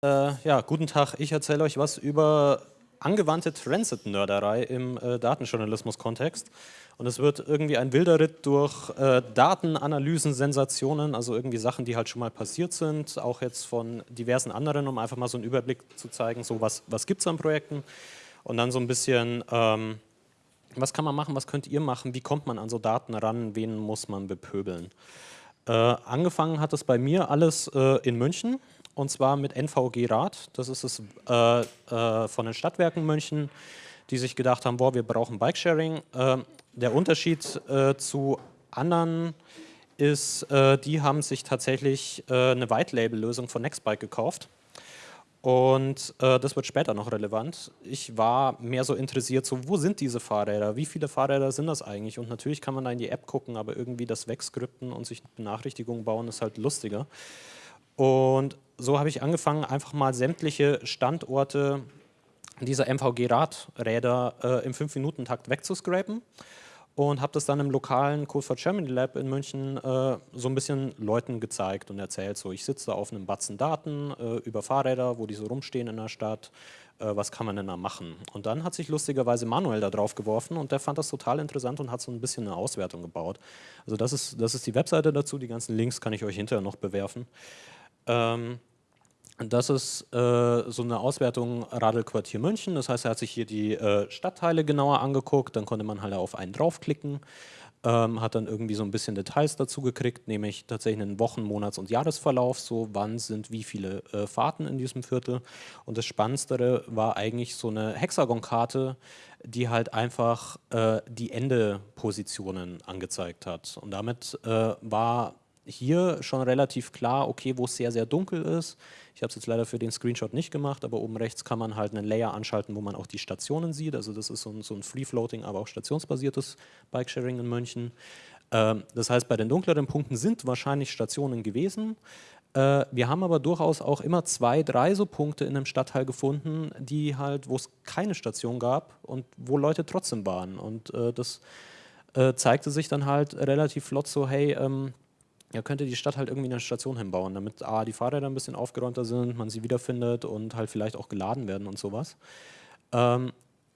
Äh, ja, guten Tag. Ich erzähle euch was über angewandte Transit-Nörderei im äh, Datenjournalismus-Kontext. Und es wird irgendwie ein wilder Ritt durch äh, Datenanalysen, Sensationen, also irgendwie Sachen, die halt schon mal passiert sind, auch jetzt von diversen anderen, um einfach mal so einen Überblick zu zeigen, so was, was gibt es an Projekten und dann so ein bisschen, ähm, was kann man machen, was könnt ihr machen, wie kommt man an so Daten ran, wen muss man bepöbeln. Äh, angefangen hat es bei mir alles äh, in München und zwar mit NVG Rad. Das ist es äh, äh, von den Stadtwerken München, die sich gedacht haben, boah, wir brauchen Bikesharing. Äh, der Unterschied äh, zu anderen ist, äh, die haben sich tatsächlich äh, eine White-Label-Lösung von Nextbike gekauft. Und das wird später noch relevant. Ich war mehr so interessiert, so wo sind diese Fahrräder, wie viele Fahrräder sind das eigentlich? Und natürlich kann man da in die App gucken, aber irgendwie das wegskripten und sich Benachrichtigungen bauen ist halt lustiger. Und so habe ich angefangen, einfach mal sämtliche Standorte dieser MVG-Radräder äh, im 5-Minuten-Takt wegzuscrapen und habe das dann im lokalen Code for Germany Lab in München äh, so ein bisschen Leuten gezeigt und erzählt, so ich sitze da auf einem Batzen Daten äh, über Fahrräder, wo die so rumstehen in der Stadt, äh, was kann man denn da machen? Und dann hat sich lustigerweise Manuel da drauf geworfen und der fand das total interessant und hat so ein bisschen eine Auswertung gebaut. Also das ist, das ist die Webseite dazu, die ganzen Links kann ich euch hinterher noch bewerfen. Ähm, das ist äh, so eine Auswertung Radelquartier München. Das heißt, er hat sich hier die äh, Stadtteile genauer angeguckt. Dann konnte man halt auf einen draufklicken. Ähm, hat dann irgendwie so ein bisschen Details dazu gekriegt, nämlich tatsächlich einen Wochen-, Monats- und Jahresverlauf. So, wann sind wie viele äh, Fahrten in diesem Viertel. Und das Spannendste war eigentlich so eine Hexagonkarte, die halt einfach äh, die Endepositionen angezeigt hat. Und damit äh, war hier schon relativ klar, okay, wo es sehr, sehr dunkel ist. Ich habe es jetzt leider für den Screenshot nicht gemacht, aber oben rechts kann man halt einen Layer anschalten, wo man auch die Stationen sieht. Also das ist so ein, so ein Free-Floating, aber auch stationsbasiertes Bikesharing in München. Ähm, das heißt, bei den dunkleren Punkten sind wahrscheinlich Stationen gewesen. Äh, wir haben aber durchaus auch immer zwei, drei so Punkte in einem Stadtteil gefunden, die halt, wo es keine Station gab und wo Leute trotzdem waren. Und äh, das äh, zeigte sich dann halt relativ flott so, hey, ähm, ja, könnte die Stadt halt irgendwie eine Station hinbauen, damit A, die Fahrräder ein bisschen aufgeräumter sind, man sie wiederfindet und halt vielleicht auch geladen werden und sowas. Ähm,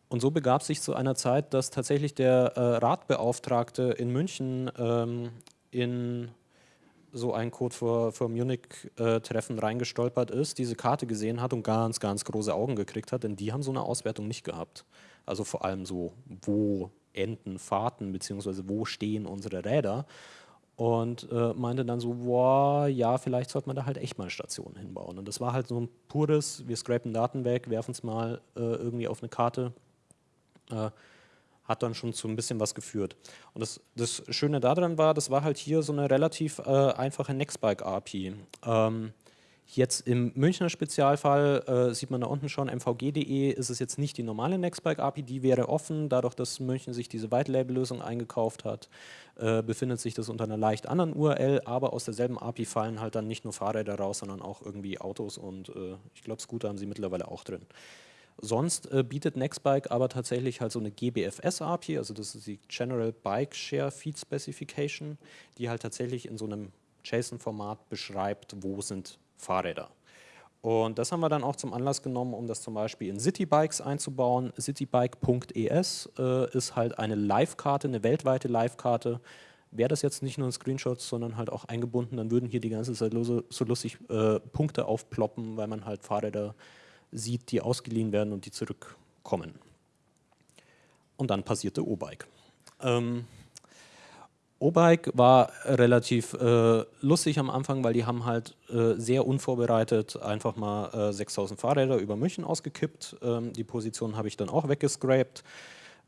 und so begab sich zu einer Zeit, dass tatsächlich der äh, Ratbeauftragte in München ähm, in so ein Code für, für Munich-Treffen äh, reingestolpert ist, diese Karte gesehen hat und ganz, ganz große Augen gekriegt hat, denn die haben so eine Auswertung nicht gehabt. Also vor allem so, wo enden Fahrten, beziehungsweise wo stehen unsere Räder und äh, meinte dann so, boah, ja, vielleicht sollte man da halt echt mal Stationen hinbauen. Und das war halt so ein pures, wir scrapen Daten weg, werfen es mal äh, irgendwie auf eine Karte, äh, hat dann schon zu ein bisschen was geführt. Und das, das Schöne daran war, das war halt hier so eine relativ äh, einfache Nextbike-API. Ähm, Jetzt im Münchner Spezialfall äh, sieht man da unten schon, mvg.de ist es jetzt nicht die normale Nextbike-API, die wäre offen, dadurch, dass München sich diese White-Label-Lösung eingekauft hat, äh, befindet sich das unter einer leicht anderen URL, aber aus derselben API fallen halt dann nicht nur Fahrräder raus, sondern auch irgendwie Autos. Und äh, ich glaube Scooter haben sie mittlerweile auch drin. Sonst äh, bietet Nextbike aber tatsächlich halt so eine GBFS-API, also das ist die General Bike Share Feed Specification, die halt tatsächlich in so einem JSON-Format beschreibt, wo sind Fahrräder. Und das haben wir dann auch zum Anlass genommen, um das zum Beispiel in Citybikes einzubauen. Citybike.es äh, ist halt eine Live-Karte, eine weltweite Live-Karte. Wäre das jetzt nicht nur ein Screenshot, sondern halt auch eingebunden, dann würden hier die ganze Zeit so, so lustig äh, Punkte aufploppen, weil man halt Fahrräder sieht, die ausgeliehen werden und die zurückkommen. Und dann passierte O-Bike. Ähm, O-Bike war relativ äh, lustig am Anfang, weil die haben halt äh, sehr unvorbereitet einfach mal äh, 6000 Fahrräder über München ausgekippt. Ähm, die Position habe ich dann auch weggescrapt,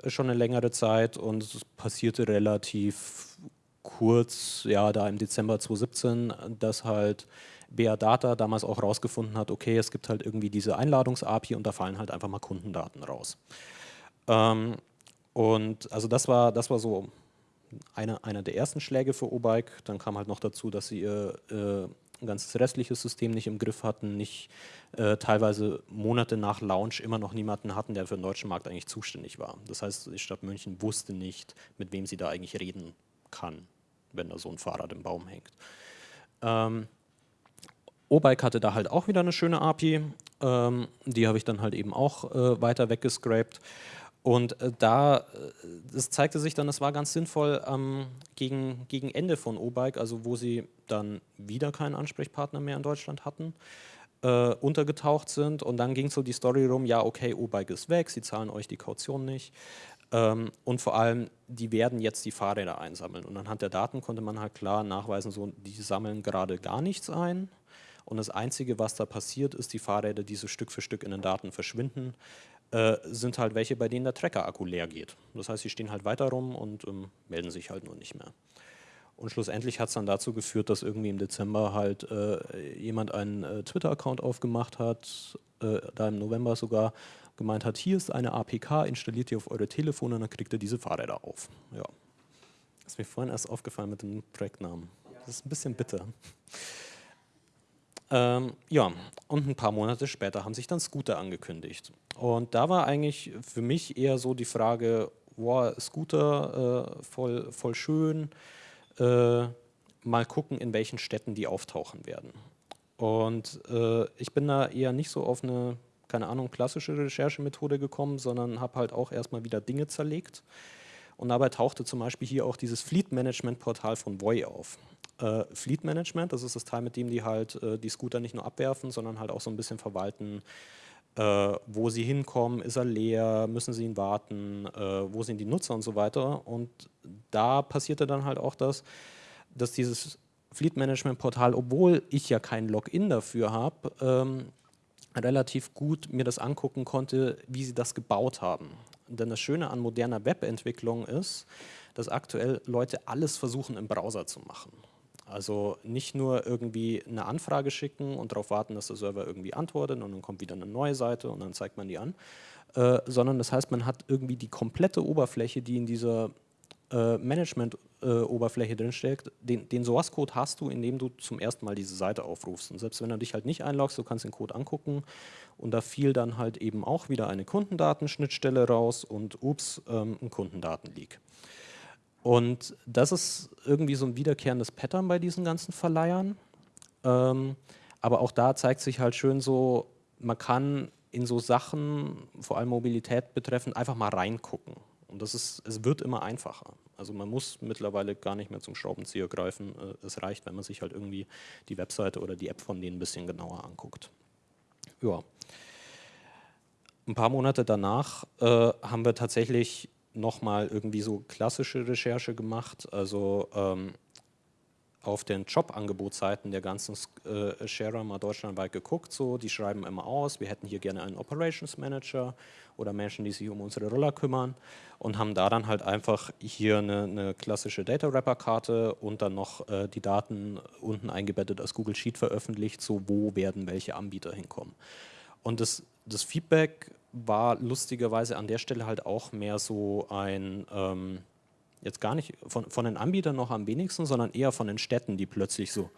äh, schon eine längere Zeit und es passierte relativ kurz, ja da im Dezember 2017, dass halt BA Data damals auch rausgefunden hat, okay, es gibt halt irgendwie diese Einladungs-API und da fallen halt einfach mal Kundendaten raus. Ähm, und also das war, das war so eine, einer der ersten Schläge für O-Bike. Dann kam halt noch dazu, dass sie ihr äh, ganzes restliches System nicht im Griff hatten, nicht äh, teilweise Monate nach Launch immer noch niemanden hatten, der für den deutschen Markt eigentlich zuständig war. Das heißt, die Stadt München wusste nicht, mit wem sie da eigentlich reden kann, wenn da so ein Fahrrad im Baum hängt. Ähm, O-Bike hatte da halt auch wieder eine schöne API. Ähm, die habe ich dann halt eben auch äh, weiter weggescrapt. Und äh, da, es zeigte sich dann, es war ganz sinnvoll ähm, gegen, gegen Ende von O-Bike, also wo sie dann wieder keinen Ansprechpartner mehr in Deutschland hatten, äh, untergetaucht sind. Und dann ging so die Story rum, ja okay, O-Bike ist weg, sie zahlen euch die Kaution nicht. Ähm, und vor allem, die werden jetzt die Fahrräder einsammeln. Und anhand der Daten konnte man halt klar nachweisen, so, die sammeln gerade gar nichts ein. Und das Einzige, was da passiert, ist, die Fahrräder, die so Stück für Stück in den Daten verschwinden, äh, sind halt welche, bei denen der Trecker-Akku leer geht. Das heißt, sie stehen halt weiter rum und ähm, melden sich halt nur nicht mehr. Und schlussendlich hat es dann dazu geführt, dass irgendwie im Dezember halt äh, jemand einen äh, Twitter-Account aufgemacht hat, äh, da im November sogar, gemeint hat, hier ist eine APK, installiert die auf eure Telefone und dann kriegt ihr diese Fahrräder auf. Ja. Das ist mir vorhin erst aufgefallen mit dem Projektnamen. Das ist ein bisschen bitter. Ähm, ja, und ein paar Monate später haben sich dann Scooter angekündigt. Und da war eigentlich für mich eher so die Frage, wow, Scooter, äh, voll, voll schön, äh, mal gucken, in welchen Städten die auftauchen werden. Und äh, ich bin da eher nicht so auf eine, keine Ahnung, klassische Recherchemethode gekommen, sondern habe halt auch erstmal wieder Dinge zerlegt. Und dabei tauchte zum Beispiel hier auch dieses Fleet Management Portal von Voy auf. Äh, Fleet Management, das ist das Teil, mit dem die halt äh, die Scooter nicht nur abwerfen, sondern halt auch so ein bisschen verwalten, äh, wo sie hinkommen, ist er leer, müssen sie ihn warten, äh, wo sind die Nutzer und so weiter. Und da passierte dann halt auch das, dass dieses Fleet Management Portal, obwohl ich ja kein Login dafür habe, ähm, relativ gut mir das angucken konnte, wie sie das gebaut haben. Denn das Schöne an moderner Webentwicklung ist, dass aktuell Leute alles versuchen im Browser zu machen. Also nicht nur irgendwie eine Anfrage schicken und darauf warten, dass der Server irgendwie antwortet und dann kommt wieder eine neue Seite und dann zeigt man die an, äh, sondern das heißt, man hat irgendwie die komplette Oberfläche, die in dieser äh, Management-Oberfläche äh, drinsteckt, den, den Source-Code hast du, indem du zum ersten Mal diese Seite aufrufst. Und selbst wenn du dich halt nicht einloggst, du kannst den Code angucken und da fiel dann halt eben auch wieder eine Kundendatenschnittstelle raus und ups, ähm, ein Kundendatenleak. Und das ist irgendwie so ein wiederkehrendes Pattern bei diesen ganzen Verleihern. Ähm, aber auch da zeigt sich halt schön so, man kann in so Sachen, vor allem Mobilität betreffend, einfach mal reingucken. Und das ist, es wird immer einfacher. Also man muss mittlerweile gar nicht mehr zum Schraubenzieher greifen. Äh, es reicht, wenn man sich halt irgendwie die Webseite oder die App von denen ein bisschen genauer anguckt. Ja. Ein paar Monate danach äh, haben wir tatsächlich nochmal irgendwie so klassische Recherche gemacht, also ähm, auf den Jobangebotsseiten der ganzen äh, Sharer mal deutschlandweit geguckt, so, die schreiben immer aus, wir hätten hier gerne einen Operations Manager oder Menschen, die sich um unsere Roller kümmern und haben da dann halt einfach hier eine, eine klassische Data Wrapper Karte und dann noch äh, die Daten unten eingebettet als Google Sheet veröffentlicht, so wo werden welche Anbieter hinkommen. Und das, das Feedback war lustigerweise an der Stelle halt auch mehr so ein, ähm, jetzt gar nicht von, von den Anbietern noch am wenigsten, sondern eher von den Städten, die plötzlich so,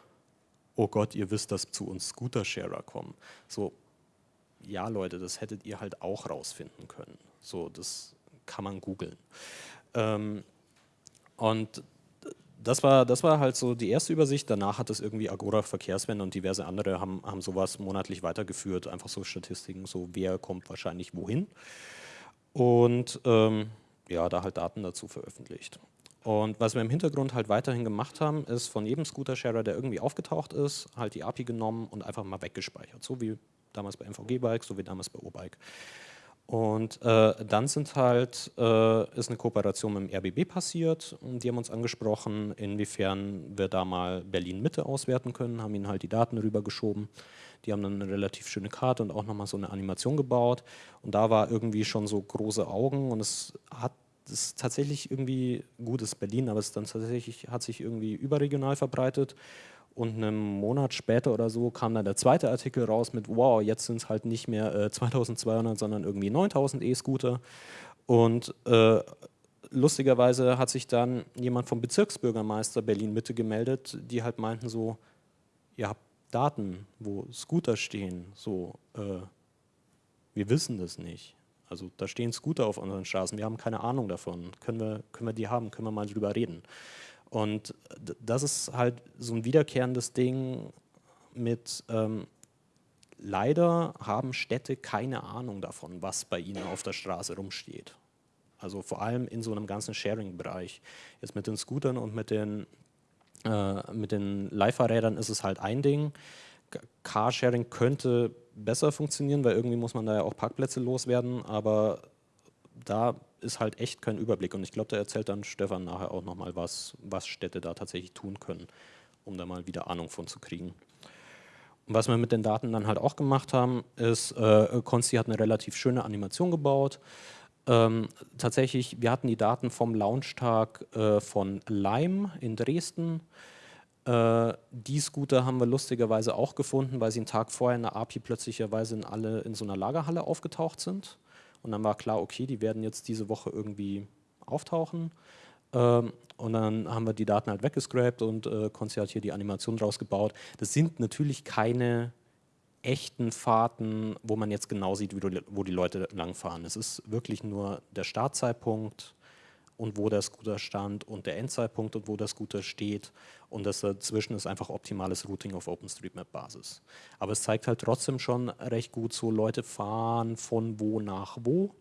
oh Gott, ihr wisst, dass zu uns Scooter-Sharer kommen. So, ja Leute, das hättet ihr halt auch rausfinden können. So, das kann man googeln. Ähm, und das war, das war halt so die erste Übersicht. Danach hat es irgendwie Agora Verkehrswende und diverse andere haben, haben sowas monatlich weitergeführt. Einfach so Statistiken, so wer kommt wahrscheinlich wohin. Und ähm, ja, da halt Daten dazu veröffentlicht. Und was wir im Hintergrund halt weiterhin gemacht haben, ist von jedem Scooter-Sharer, der irgendwie aufgetaucht ist, halt die API genommen und einfach mal weggespeichert. So wie damals bei MVG-Bike, so wie damals bei O-Bike. Und äh, dann sind halt, äh, ist eine Kooperation mit dem RBB passiert und die haben uns angesprochen, inwiefern wir da mal Berlin-Mitte auswerten können, haben ihnen halt die Daten rübergeschoben. Die haben dann eine relativ schöne Karte und auch nochmal so eine Animation gebaut und da war irgendwie schon so große Augen und es hat es ist tatsächlich irgendwie gutes Berlin, aber es dann tatsächlich hat sich irgendwie überregional verbreitet und einen Monat später oder so kam dann der zweite Artikel raus mit, wow, jetzt sind es halt nicht mehr äh, 2200, sondern irgendwie 9000 E-Scooter. Und äh, lustigerweise hat sich dann jemand vom Bezirksbürgermeister Berlin-Mitte gemeldet, die halt meinten so, ihr habt Daten, wo Scooter stehen, so, äh, wir wissen das nicht. Also da stehen Scooter auf unseren Straßen, wir haben keine Ahnung davon. Können wir, können wir die haben, können wir mal drüber reden. Und das ist halt so ein wiederkehrendes Ding mit ähm, leider haben Städte keine Ahnung davon, was bei ihnen auf der Straße rumsteht. Also vor allem in so einem ganzen Sharing-Bereich. Jetzt mit den Scootern und mit den, äh, den Leihfahrrädern ist es halt ein Ding. Carsharing könnte besser funktionieren, weil irgendwie muss man da ja auch Parkplätze loswerden, aber da ist halt echt kein Überblick und ich glaube, da erzählt dann Stefan nachher auch nochmal was, was Städte da tatsächlich tun können, um da mal wieder Ahnung von zu kriegen. Und was wir mit den Daten dann halt auch gemacht haben, ist, äh, Consti hat eine relativ schöne Animation gebaut. Ähm, tatsächlich, wir hatten die Daten vom Launchtag äh, von Lime in Dresden. Äh, die Scooter haben wir lustigerweise auch gefunden, weil sie einen Tag vorher in der API plötzlicherweise in alle in so einer Lagerhalle aufgetaucht sind. Und dann war klar, okay, die werden jetzt diese Woche irgendwie auftauchen. Ähm, und dann haben wir die Daten halt weggescrapt und äh, Konzi hat hier die Animation draus gebaut. Das sind natürlich keine echten Fahrten, wo man jetzt genau sieht, wo die Leute langfahren. Es ist wirklich nur der Startzeitpunkt, und wo der Scooter stand und der Endzeitpunkt und wo der Scooter steht und das dazwischen ist einfach optimales Routing auf OpenStreetMap-Basis. Aber es zeigt halt trotzdem schon recht gut so, Leute fahren von wo nach wo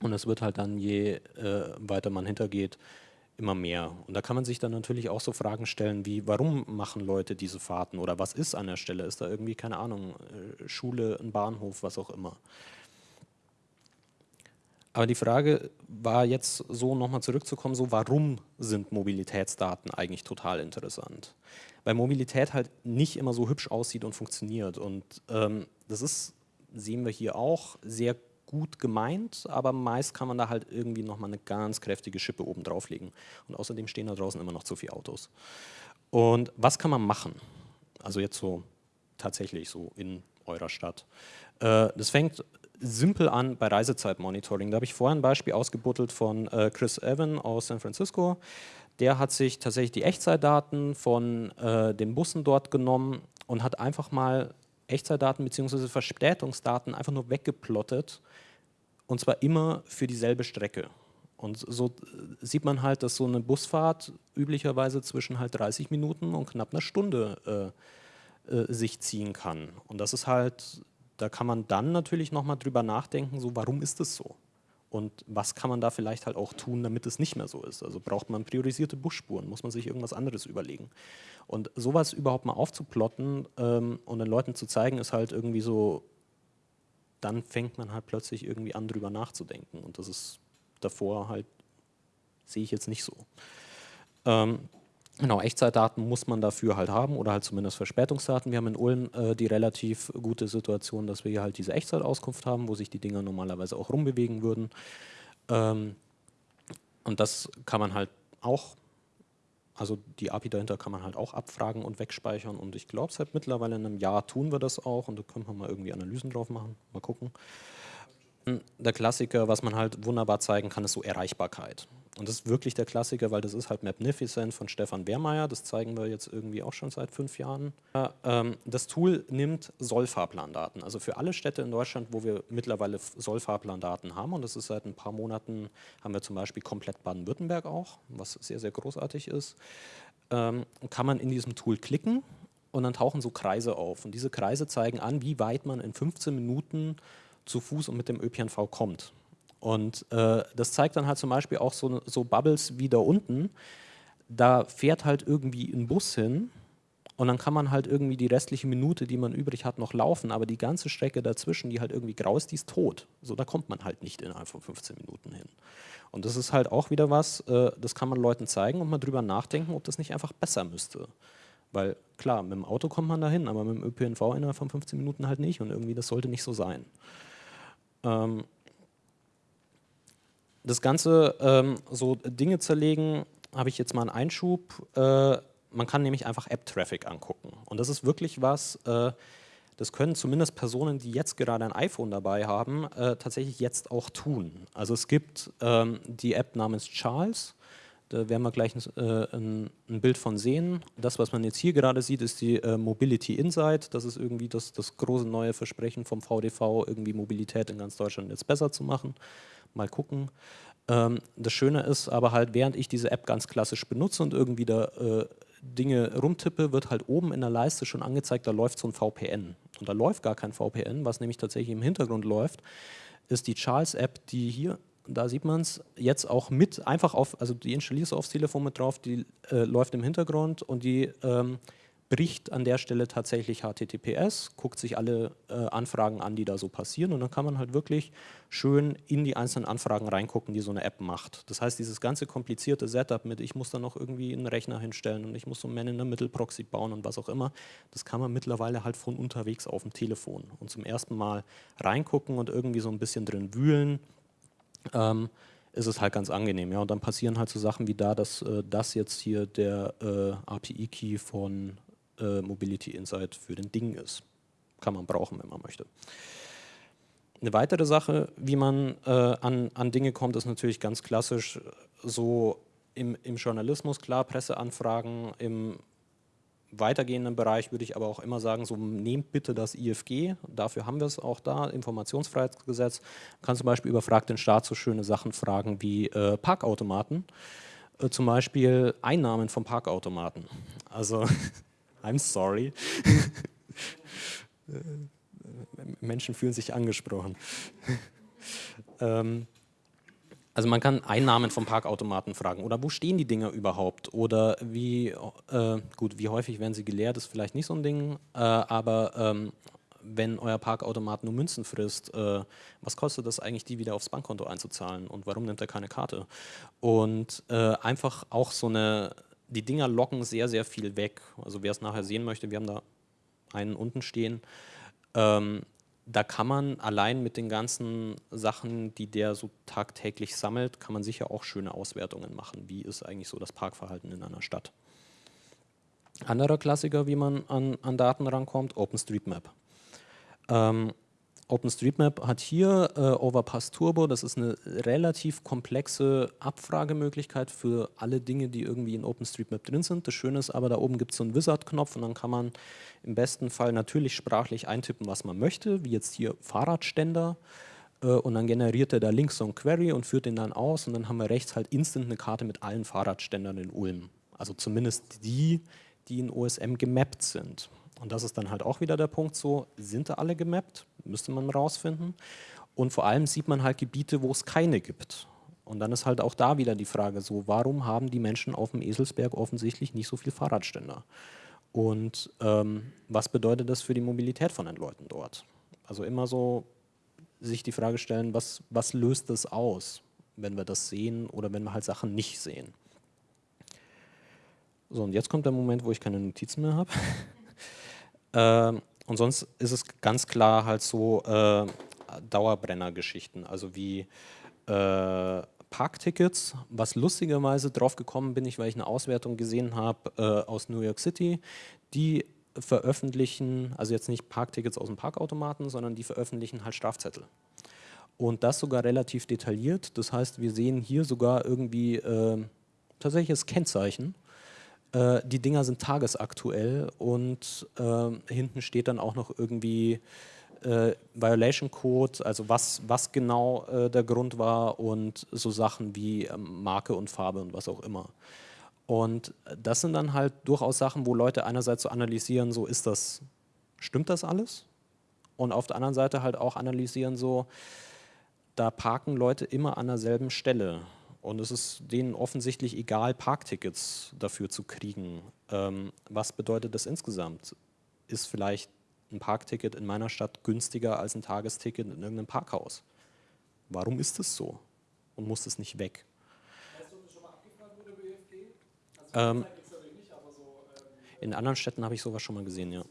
und es wird halt dann, je äh, weiter man hintergeht, immer mehr. Und da kann man sich dann natürlich auch so Fragen stellen wie, warum machen Leute diese Fahrten oder was ist an der Stelle? Ist da irgendwie, keine Ahnung, äh, Schule, ein Bahnhof, was auch immer. Aber die Frage war jetzt so nochmal zurückzukommen, so warum sind Mobilitätsdaten eigentlich total interessant? Weil Mobilität halt nicht immer so hübsch aussieht und funktioniert und ähm, das ist, sehen wir hier auch, sehr gut gemeint, aber meist kann man da halt irgendwie nochmal eine ganz kräftige Schippe oben drauflegen und außerdem stehen da draußen immer noch zu viele Autos. Und was kann man machen? Also jetzt so tatsächlich so in eurer Stadt. Äh, das fängt simpel an bei Reisezeitmonitoring. Da habe ich vorher ein Beispiel ausgebuttelt von äh, Chris Evan aus San Francisco. Der hat sich tatsächlich die Echtzeitdaten von äh, den Bussen dort genommen und hat einfach mal Echtzeitdaten bzw. Verspätungsdaten einfach nur weggeplottet und zwar immer für dieselbe Strecke. Und so äh, sieht man halt, dass so eine Busfahrt üblicherweise zwischen halt 30 Minuten und knapp einer Stunde äh, äh, sich ziehen kann. Und das ist halt da kann man dann natürlich nochmal drüber nachdenken, so warum ist es so? Und was kann man da vielleicht halt auch tun, damit es nicht mehr so ist? Also braucht man priorisierte Busspuren, muss man sich irgendwas anderes überlegen. Und sowas überhaupt mal aufzuplotten ähm, und den Leuten zu zeigen, ist halt irgendwie so, dann fängt man halt plötzlich irgendwie an, drüber nachzudenken. Und das ist davor halt, sehe ich jetzt nicht so. Ähm, Genau, Echtzeitdaten muss man dafür halt haben oder halt zumindest Verspätungsdaten. Wir haben in Ulm äh, die relativ gute Situation, dass wir hier halt diese Echtzeitauskunft haben, wo sich die Dinger normalerweise auch rumbewegen würden. Ähm, und das kann man halt auch, also die API dahinter kann man halt auch abfragen und wegspeichern und ich glaube seit mittlerweile in einem Jahr tun wir das auch und da können wir mal irgendwie Analysen drauf machen, mal gucken. Der Klassiker, was man halt wunderbar zeigen kann, ist so Erreichbarkeit. Und das ist wirklich der Klassiker, weil das ist halt Magnificent von Stefan Wehrmeier, das zeigen wir jetzt irgendwie auch schon seit fünf Jahren. Ähm, das Tool nimmt Sollfahrplandaten, also für alle Städte in Deutschland, wo wir mittlerweile Sollfahrplandaten haben und das ist seit ein paar Monaten, haben wir zum Beispiel komplett Baden-Württemberg auch, was sehr, sehr großartig ist, ähm, kann man in diesem Tool klicken und dann tauchen so Kreise auf und diese Kreise zeigen an, wie weit man in 15 Minuten zu Fuß und mit dem ÖPNV kommt. Und äh, das zeigt dann halt zum Beispiel auch so, so Bubbles wie da unten. Da fährt halt irgendwie ein Bus hin und dann kann man halt irgendwie die restliche Minute, die man übrig hat, noch laufen, aber die ganze Strecke dazwischen, die halt irgendwie grau ist, die ist tot. So, da kommt man halt nicht innerhalb von 15 Minuten hin. Und das ist halt auch wieder was, äh, das kann man Leuten zeigen und mal drüber nachdenken, ob das nicht einfach besser müsste. Weil klar, mit dem Auto kommt man dahin, aber mit dem ÖPNV innerhalb von 15 Minuten halt nicht und irgendwie das sollte nicht so sein. Ähm, das Ganze ähm, so Dinge zerlegen, habe ich jetzt mal einen Einschub. Äh, man kann nämlich einfach App-Traffic angucken. Und das ist wirklich was, äh, das können zumindest Personen, die jetzt gerade ein iPhone dabei haben, äh, tatsächlich jetzt auch tun. Also es gibt ähm, die App namens Charles, da werden wir gleich ein, äh, ein, ein, Bild von sehen. Das, was man jetzt hier gerade sieht, ist die äh, Mobility Insight. Das ist irgendwie das, das große neue Versprechen vom VDV, irgendwie Mobilität in ganz Deutschland jetzt besser zu machen mal gucken. Ähm, das Schöne ist aber halt, während ich diese App ganz klassisch benutze und irgendwie da, äh, Dinge rumtippe, wird halt oben in der Leiste schon angezeigt, da läuft so ein VPN. Und da läuft gar kein VPN, was nämlich tatsächlich im Hintergrund läuft, ist die Charles-App, die hier, da sieht man es, jetzt auch mit einfach auf, also die installierst du aufs Telefon mit drauf, die äh, läuft im Hintergrund und die ähm, bricht an der Stelle tatsächlich HTTPS, guckt sich alle äh, Anfragen an, die da so passieren und dann kann man halt wirklich schön in die einzelnen Anfragen reingucken, die so eine App macht. Das heißt, dieses ganze komplizierte Setup mit, ich muss da noch irgendwie einen Rechner hinstellen und ich muss so einen Man-in-the-Middle-Proxy bauen und was auch immer, das kann man mittlerweile halt von unterwegs auf dem Telefon und zum ersten Mal reingucken und irgendwie so ein bisschen drin wühlen, ähm, ist es halt ganz angenehm. Ja, und dann passieren halt so Sachen wie da, dass äh, das jetzt hier der äh, API-Key von äh, Mobility Insight für den Ding ist. Kann man brauchen, wenn man möchte. Eine weitere Sache, wie man äh, an, an Dinge kommt, ist natürlich ganz klassisch so im, im Journalismus, klar, Presseanfragen, im weitergehenden Bereich würde ich aber auch immer sagen, so nehmt bitte das IFG, dafür haben wir es auch da, Informationsfreiheitsgesetz, man kann zum Beispiel über Frag den Staat so schöne Sachen fragen wie äh, Parkautomaten, äh, zum Beispiel Einnahmen von Parkautomaten. Also I'm sorry. Menschen fühlen sich angesprochen. ähm, also man kann Einnahmen vom Parkautomaten fragen oder wo stehen die Dinger überhaupt oder wie, äh, gut, wie häufig werden sie geleert, ist vielleicht nicht so ein Ding, äh, aber ähm, wenn euer Parkautomat nur Münzen frisst, äh, was kostet das eigentlich, die wieder aufs Bankkonto einzuzahlen und warum nimmt er keine Karte? Und äh, einfach auch so eine die Dinger locken sehr, sehr viel weg. Also wer es nachher sehen möchte, wir haben da einen unten stehen. Ähm, da kann man allein mit den ganzen Sachen, die der so tagtäglich sammelt, kann man sicher auch schöne Auswertungen machen. Wie ist eigentlich so das Parkverhalten in einer Stadt? Anderer Klassiker, wie man an, an Daten rankommt, OpenStreetMap. Ähm, OpenStreetMap hat hier äh, Overpass Turbo, das ist eine relativ komplexe Abfragemöglichkeit für alle Dinge, die irgendwie in OpenStreetMap drin sind. Das Schöne ist aber, da oben gibt es so einen Wizard-Knopf und dann kann man im besten Fall natürlich sprachlich eintippen, was man möchte, wie jetzt hier Fahrradständer äh, und dann generiert er da links so ein Query und führt den dann aus und dann haben wir rechts halt instant eine Karte mit allen Fahrradständern in Ulm. Also zumindest die, die in OSM gemappt sind. Und das ist dann halt auch wieder der Punkt so, sind da alle gemappt? Müsste man rausfinden. Und vor allem sieht man halt Gebiete, wo es keine gibt. Und dann ist halt auch da wieder die Frage so, warum haben die Menschen auf dem Eselsberg offensichtlich nicht so viel Fahrradständer? Und ähm, was bedeutet das für die Mobilität von den Leuten dort? Also immer so sich die Frage stellen, was, was löst das aus, wenn wir das sehen oder wenn wir halt Sachen nicht sehen? So, und jetzt kommt der Moment, wo ich keine Notizen mehr habe. Äh, und sonst ist es ganz klar halt so äh, Dauerbrenner-Geschichten, also wie äh, Parktickets, was lustigerweise drauf gekommen bin ich, weil ich eine Auswertung gesehen habe äh, aus New York City, die veröffentlichen, also jetzt nicht Parktickets aus dem Parkautomaten, sondern die veröffentlichen halt Strafzettel. Und das sogar relativ detailliert, das heißt, wir sehen hier sogar irgendwie äh, tatsächlich Kennzeichen äh, die Dinger sind tagesaktuell und äh, hinten steht dann auch noch irgendwie äh, Violation Code, also was, was genau äh, der Grund war und so Sachen wie ähm, Marke und Farbe und was auch immer. Und das sind dann halt durchaus Sachen, wo Leute einerseits so analysieren, so ist das, stimmt das alles? Und auf der anderen Seite halt auch analysieren, so, da parken Leute immer an derselben Stelle. Und es ist denen offensichtlich egal, Parktickets dafür zu kriegen. Ähm, was bedeutet das insgesamt? Ist vielleicht ein Parkticket in meiner Stadt günstiger als ein Tagesticket in irgendeinem Parkhaus? Warum ist es so? Und muss es nicht weg? Weißt du, ob das schon mal abgefragt wurde bei ÖFG? Also ähm, nicht, so, ähm, in anderen Städten habe ich sowas schon mal gesehen, ja.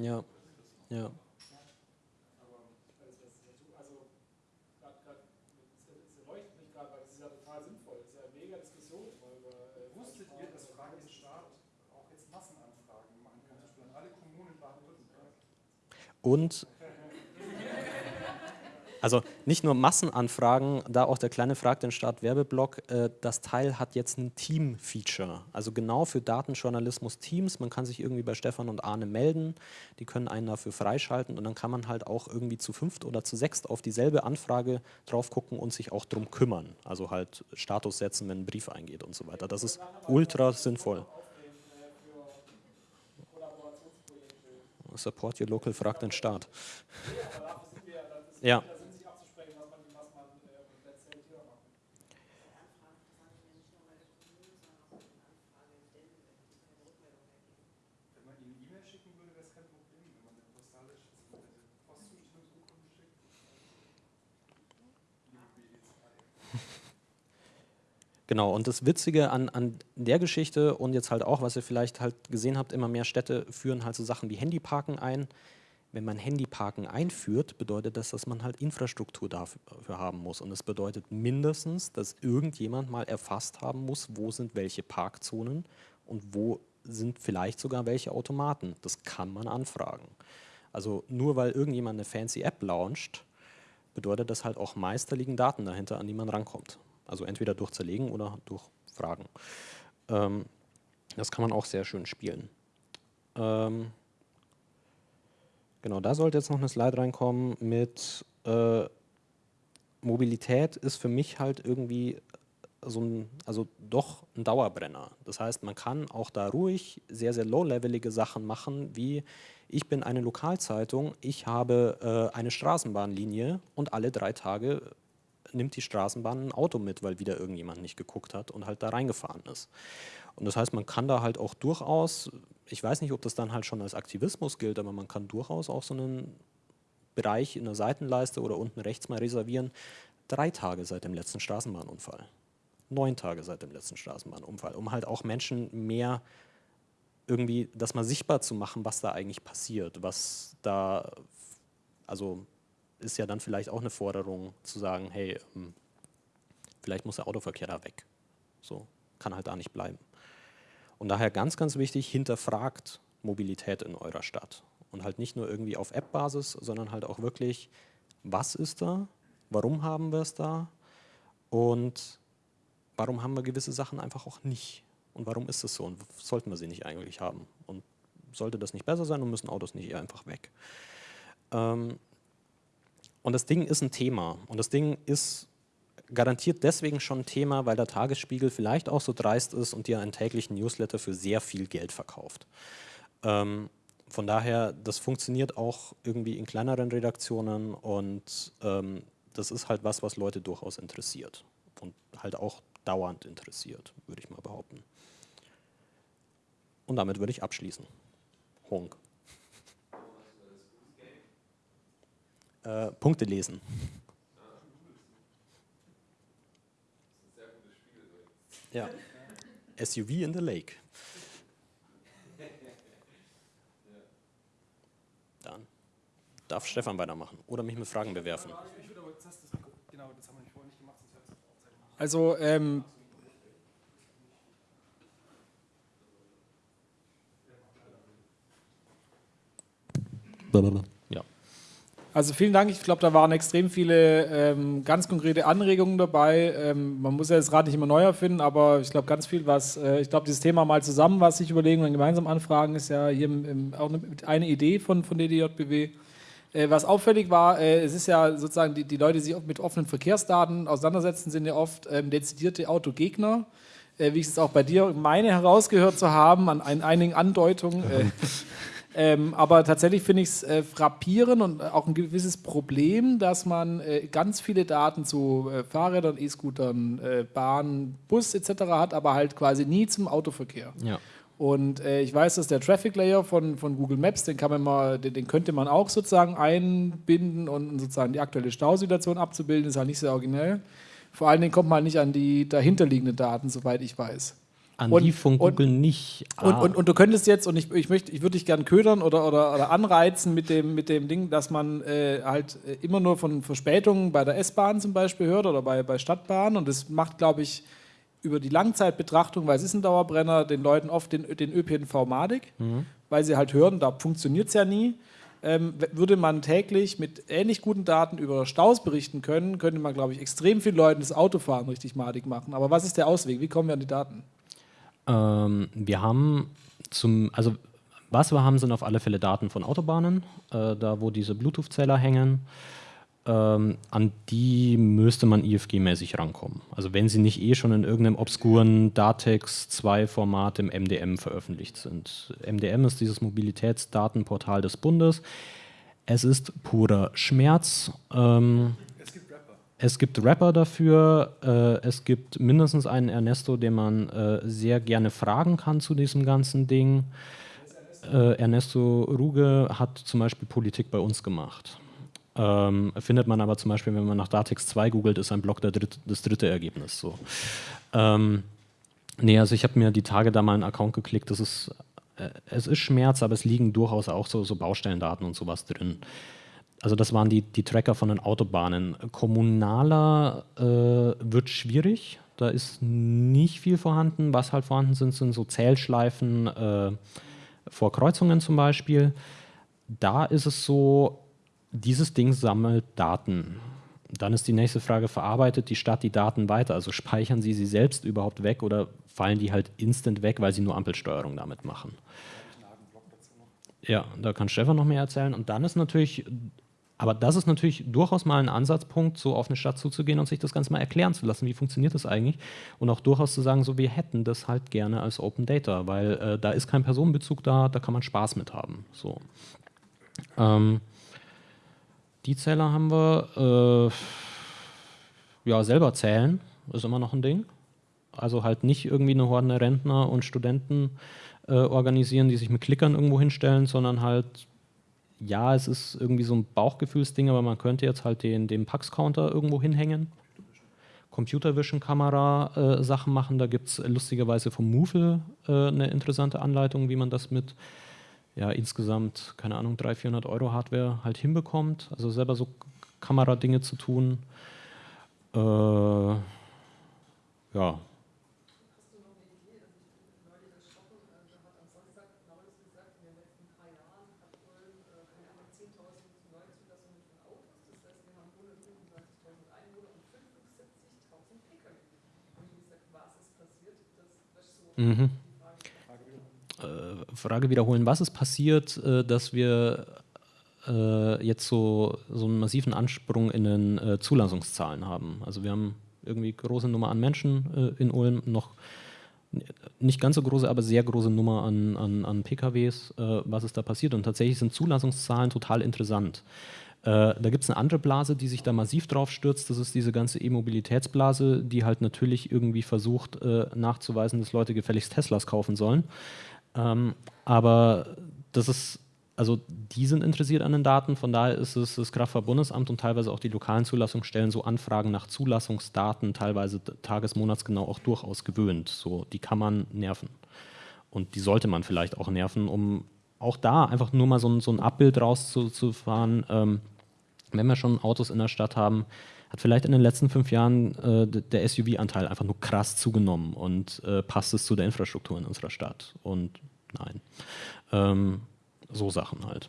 Ja, ja. Wusstet ihr, dass Fragen den Staat auch jetzt Massenanfragen machen kann, zum Beispiel an alle Kommunen Baden-Württemberg? Und Also nicht nur Massenanfragen, da auch der kleine Frag den Start Werbeblock, äh, das Teil hat jetzt ein Team-Feature. Also genau für Datenjournalismus Teams. Man kann sich irgendwie bei Stefan und Arne melden, die können einen dafür freischalten und dann kann man halt auch irgendwie zu fünft oder zu sechst auf dieselbe Anfrage drauf gucken und sich auch drum kümmern. Also halt Status setzen, wenn ein Brief eingeht und so weiter. Das ist ultra sinnvoll. Support your local, fragt den Staat. Ja. Genau, und das Witzige an, an der Geschichte und jetzt halt auch, was ihr vielleicht halt gesehen habt, immer mehr Städte führen halt so Sachen wie Handyparken ein. Wenn man Handyparken einführt, bedeutet das, dass man halt Infrastruktur dafür haben muss. Und das bedeutet mindestens, dass irgendjemand mal erfasst haben muss, wo sind welche Parkzonen und wo sind vielleicht sogar welche Automaten. Das kann man anfragen. Also nur weil irgendjemand eine fancy App launcht, bedeutet das halt auch meist, da liegen Daten dahinter, an die man rankommt. Also entweder durch Zerlegen oder durch Fragen. Ähm, das kann man auch sehr schön spielen. Ähm, genau, da sollte jetzt noch eine Slide reinkommen mit äh, Mobilität ist für mich halt irgendwie so ein, also doch ein Dauerbrenner. Das heißt, man kann auch da ruhig sehr, sehr low-levelige Sachen machen, wie ich bin eine Lokalzeitung, ich habe äh, eine Straßenbahnlinie und alle drei Tage nimmt die Straßenbahn ein Auto mit, weil wieder irgendjemand nicht geguckt hat und halt da reingefahren ist. Und das heißt, man kann da halt auch durchaus, ich weiß nicht, ob das dann halt schon als Aktivismus gilt, aber man kann durchaus auch so einen Bereich in der Seitenleiste oder unten rechts mal reservieren, drei Tage seit dem letzten Straßenbahnunfall, neun Tage seit dem letzten Straßenbahnunfall, um halt auch Menschen mehr irgendwie das mal sichtbar zu machen, was da eigentlich passiert, was da, also ist ja dann vielleicht auch eine Forderung zu sagen, hey, ähm, vielleicht muss der Autoverkehr da weg. So, kann halt da nicht bleiben. Und daher ganz, ganz wichtig, hinterfragt Mobilität in eurer Stadt. Und halt nicht nur irgendwie auf App-Basis, sondern halt auch wirklich, was ist da, warum haben wir es da und warum haben wir gewisse Sachen einfach auch nicht. Und warum ist es so und sollten wir sie nicht eigentlich haben? Und sollte das nicht besser sein und müssen Autos nicht einfach weg? Ähm, und das Ding ist ein Thema. Und das Ding ist garantiert deswegen schon ein Thema, weil der Tagesspiegel vielleicht auch so dreist ist und dir einen täglichen Newsletter für sehr viel Geld verkauft. Ähm, von daher, das funktioniert auch irgendwie in kleineren Redaktionen und ähm, das ist halt was, was Leute durchaus interessiert und halt auch dauernd interessiert, würde ich mal behaupten. Und damit würde ich abschließen. Honk. Äh, Punkte lesen. Ja. SUV in the Lake. Dann darf Stefan weitermachen oder mich mit Fragen bewerfen. Also ähm, Also vielen Dank. Ich glaube, da waren extrem viele ähm, ganz konkrete Anregungen dabei. Ähm, man muss ja das Rad nicht immer neu erfinden, aber ich glaube, ganz viel, was, äh, ich glaube, dieses Thema mal zusammen, was sich überlegen und gemeinsam anfragen, ist ja hier im, im, auch eine, eine, Idee von, von DDJBW. Äh, was auffällig war, äh, es ist ja sozusagen, die, die Leute, die sich mit offenen Verkehrsdaten auseinandersetzen, sind ja oft ähm, dezidierte Autogegner äh, wie ich es auch bei dir meine herausgehört zu haben, an, an einigen Andeutungen. Äh, ähm, aber tatsächlich finde ich es äh, frappierend und auch ein gewisses Problem, dass man äh, ganz viele Daten zu äh, Fahrrädern, E-Scootern, äh, Bahn, Bus etc. hat, aber halt quasi nie zum Autoverkehr. Ja. Und äh, ich weiß, dass der Traffic Layer von, von Google Maps, den, kann man mal, den, den könnte man auch sozusagen einbinden und sozusagen die aktuelle Stausituation abzubilden, ist halt nicht sehr originell. Vor allen Dingen kommt man nicht an die dahinterliegenden Daten, soweit ich weiß. An und, die von Google und, nicht. Ah. Und, und, und, du könntest jetzt, und ich, ich, möchte, ich würde dich gerne ködern oder, oder, oder anreizen mit dem, mit dem Ding, dass man äh, halt äh, immer nur von Verspätungen bei der S-Bahn zum Beispiel hört oder bei, bei Stadtbahnen. Und das macht, glaube ich, über die Langzeitbetrachtung, weil es ist ein Dauerbrenner, den Leuten oft den, den ÖPNV madig, mhm. weil sie halt hören, da funktioniert es ja nie. ähm, würde man täglich mit ähnlich guten Daten über Staus berichten können, könnte man, glaube ich, extrem vielen Leuten das Autofahren richtig madig machen. Aber was ist der Ausweg? Wie kommen wir an die Daten? Ähm, wir haben zum, also was wir haben, sind auf alle Fälle Daten von Autobahnen, äh, da wo diese Bluetooth-Zähler hängen. Ähm, an die müsste man IFG-mäßig rankommen. Also wenn sie nicht eh schon in irgendeinem obskuren Datex 2-Format im MDM veröffentlicht sind. MDM ist dieses Mobilitätsdatenportal des Bundes. Es ist purer Schmerz. Ähm, es gibt Rapper. Dafür. Äh, es gibt mindestens einen Ernesto, den man äh, sehr gerne fragen kann zu diesem ganzen Ding. Äh, Ernesto Ruge hat zum Beispiel Politik bei uns gemacht. Ähm, findet man aber zum Beispiel, wenn man nach Datex 2 googelt, ist ein Blog dritt, das dritte Ergebnis. So. Ähm, nee, also ich habe mir die Tage da mal einen Account geklickt. Das ist, äh, es ist Schmerz, aber es liegen durchaus auch so, so Baustellendaten und sowas drin. Also das waren die, die Tracker von den Autobahnen. Kommunaler äh, wird schwierig. Da ist nicht viel vorhanden. Was halt vorhanden sind, sind so Zählschleifen äh, vor Kreuzungen zum Beispiel. Da ist es so, dieses Ding sammelt Daten. Dann ist die nächste Frage, verarbeitet die Stadt die Daten weiter? Also speichern sie sie selbst überhaupt weg oder fallen die halt instant weg, weil sie nur Ampelsteuerung damit machen? Ja, da kann Stefan noch mehr erzählen. Und dann ist natürlich, aber das ist natürlich durchaus mal ein Ansatzpunkt, so auf eine Stadt zuzugehen und sich das Ganze mal erklären zu lassen, wie funktioniert das eigentlich? Und auch durchaus zu sagen, so wir hätten das halt gerne als Open Data, weil äh, da ist kein Personenbezug da, da kann man Spaß mit haben. So. Ähm, die Zähler haben wir. Äh, ja, selber zählen ist immer noch ein Ding. Also halt nicht irgendwie eine Horde Rentner und Studenten äh, organisieren, die sich mit Klickern irgendwo hinstellen, sondern halt, ja, es ist irgendwie so ein Bauchgefühlsding, aber man könnte jetzt halt den, den Pax-Counter irgendwo hinhängen. Computer Vision Kamera äh, machen. Da gibt es lustigerweise vom Moofle äh, eine interessante Anleitung, wie man das mit ja, insgesamt, keine Ahnung, 300, 400 Euro Hardware halt hinbekommt. Also selber so Kameradinge zu tun. Äh, ja. Mhm. Frage wiederholen, was ist passiert, äh, dass wir äh, jetzt so, so einen massiven Ansprung in den äh, Zulassungszahlen haben? Also wir haben irgendwie große Nummer an Menschen in Ulm, noch nicht ganz so große, aber sehr große Nummer an, an, an PKWs, was ist da passiert? Und tatsächlich sind Zulassungszahlen total interessant. Äh, da gibt es eine andere Blase, die sich da massiv drauf stürzt. Das ist diese ganze E-Mobilitätsblase, die halt natürlich irgendwie versucht äh, nachzuweisen, dass Leute gefälligst Teslas kaufen sollen. Ähm, aber das ist, also die sind interessiert an den Daten, von daher ist es das Kraftfahrtbundesamt und teilweise auch die lokalen Zulassungsstellen so Anfragen nach Zulassungsdaten, teilweise tages-, monatsgenau auch durchaus gewöhnt. So, die kann man nerven. Und die sollte man vielleicht auch nerven, um auch da einfach nur mal so ein, so ein Abbild rauszufahren. Ähm, wenn wir schon Autos in der Stadt haben, hat vielleicht in den letzten fünf Jahren äh, der SUV-Anteil einfach nur krass zugenommen und äh, passt es zu der Infrastruktur in unserer Stadt? Und nein. Ähm, so Sachen halt.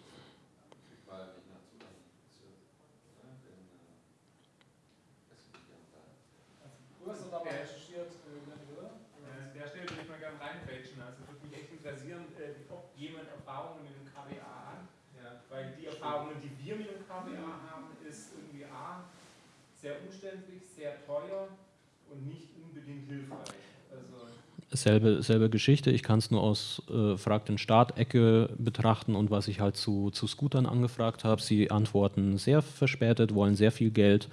Selbe, selbe Geschichte. Ich kann es nur aus äh, Frag den Staat-Ecke betrachten und was ich halt zu, zu Scootern angefragt habe. Sie antworten sehr verspätet, wollen sehr viel Geld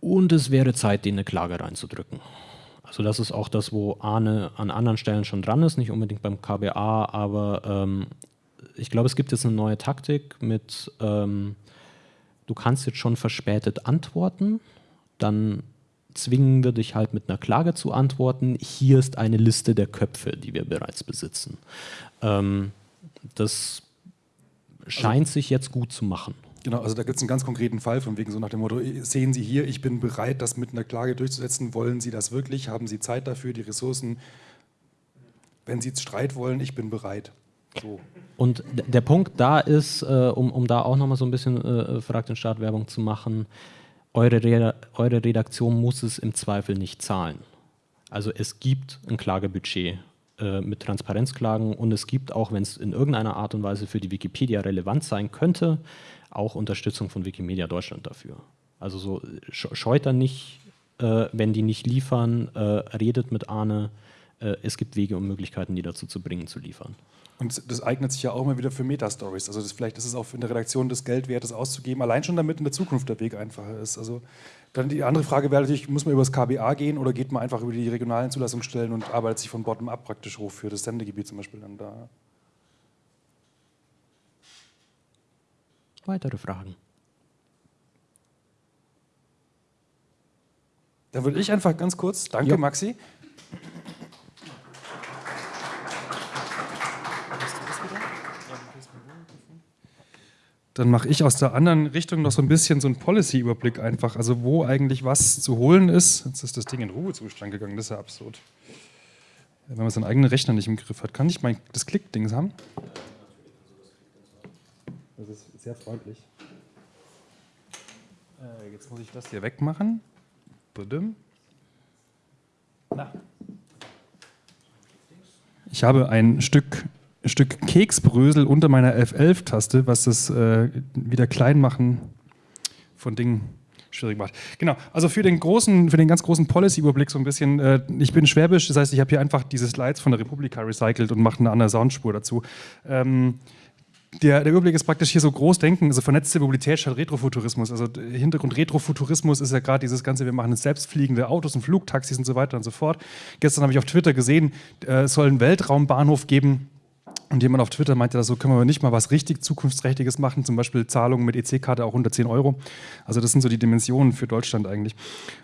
und es wäre Zeit, denen eine Klage reinzudrücken. Also das ist auch das, wo Arne an anderen Stellen schon dran ist, nicht unbedingt beim KBA, aber ähm, ich glaube, es gibt jetzt eine neue Taktik mit, ähm, du kannst jetzt schon verspätet antworten, dann zwingen wir dich halt mit einer Klage zu antworten. Hier ist eine Liste der Köpfe, die wir bereits besitzen. Ähm, das scheint also, sich jetzt gut zu machen. Genau, also da gibt es einen ganz konkreten Fall von wegen so nach dem Motto, sehen Sie hier, ich bin bereit, das mit einer Klage durchzusetzen. Wollen Sie das wirklich? Haben Sie Zeit dafür, die Ressourcen? Wenn Sie Streit wollen, ich bin bereit. So. Und der Punkt da ist, äh, um, um da auch nochmal so ein bisschen äh, Frag den Staat Werbung zu machen, eure, Re eure Redaktion muss es im Zweifel nicht zahlen. Also es gibt ein Klagebudget äh, mit Transparenzklagen und es gibt auch, wenn es in irgendeiner Art und Weise für die Wikipedia relevant sein könnte, auch Unterstützung von Wikimedia Deutschland dafür. Also so scheut da nicht, äh, wenn die nicht liefern, äh, redet mit Arne, äh, es gibt Wege und Möglichkeiten, die dazu zu bringen, zu liefern. Und das eignet sich ja auch immer wieder für Meta-Stories. Also das, vielleicht ist es auch in der Redaktion des Geldwertes auszugeben, allein schon damit in der Zukunft der Weg einfacher ist. Also dann die andere Frage wäre natürlich, muss man über das KBA gehen oder geht man einfach über die regionalen Zulassungsstellen und arbeitet sich von bottom-up praktisch hoch für das Sendegebiet zum Beispiel dann da? Weitere Fragen? Dann würde ich einfach ganz kurz, danke ja. Maxi, dann mache ich aus der anderen Richtung noch so ein bisschen so einen Policy-Überblick einfach, also wo eigentlich was zu holen ist. Jetzt ist das Ding in Ruhezustand gegangen, das ist ja absurd. Wenn man seinen eigenen Rechner nicht im Griff hat. Kann ich mein, das Klick-Dings haben? Das ist sehr freundlich. Äh, jetzt muss ich das hier wegmachen. Na. Ich habe ein Stück Stück Keksbrösel unter meiner F11-Taste, was das äh, wieder Kleinmachen von Dingen schwierig macht. Genau, also für den großen, für den ganz großen Policy-Überblick so ein bisschen, äh, ich bin schwäbisch, das heißt, ich habe hier einfach diese Slides von der Republika recycelt und mache eine andere Soundspur dazu. Ähm, der, der, Überblick ist praktisch hier so groß denken, also vernetzte Mobilität statt Retrofuturismus. Also Hintergrund Retrofuturismus ist ja gerade dieses Ganze, wir machen selbstfliegende Autos und Flugtaxis und so weiter und so fort. Gestern habe ich auf Twitter gesehen, äh, es soll einen Weltraumbahnhof geben, und jemand auf Twitter meinte, so können wir nicht mal was richtig Zukunftsträchtiges machen, zum Beispiel Zahlungen mit EC-Karte auch unter 10 Euro. Also das sind so die Dimensionen für Deutschland eigentlich.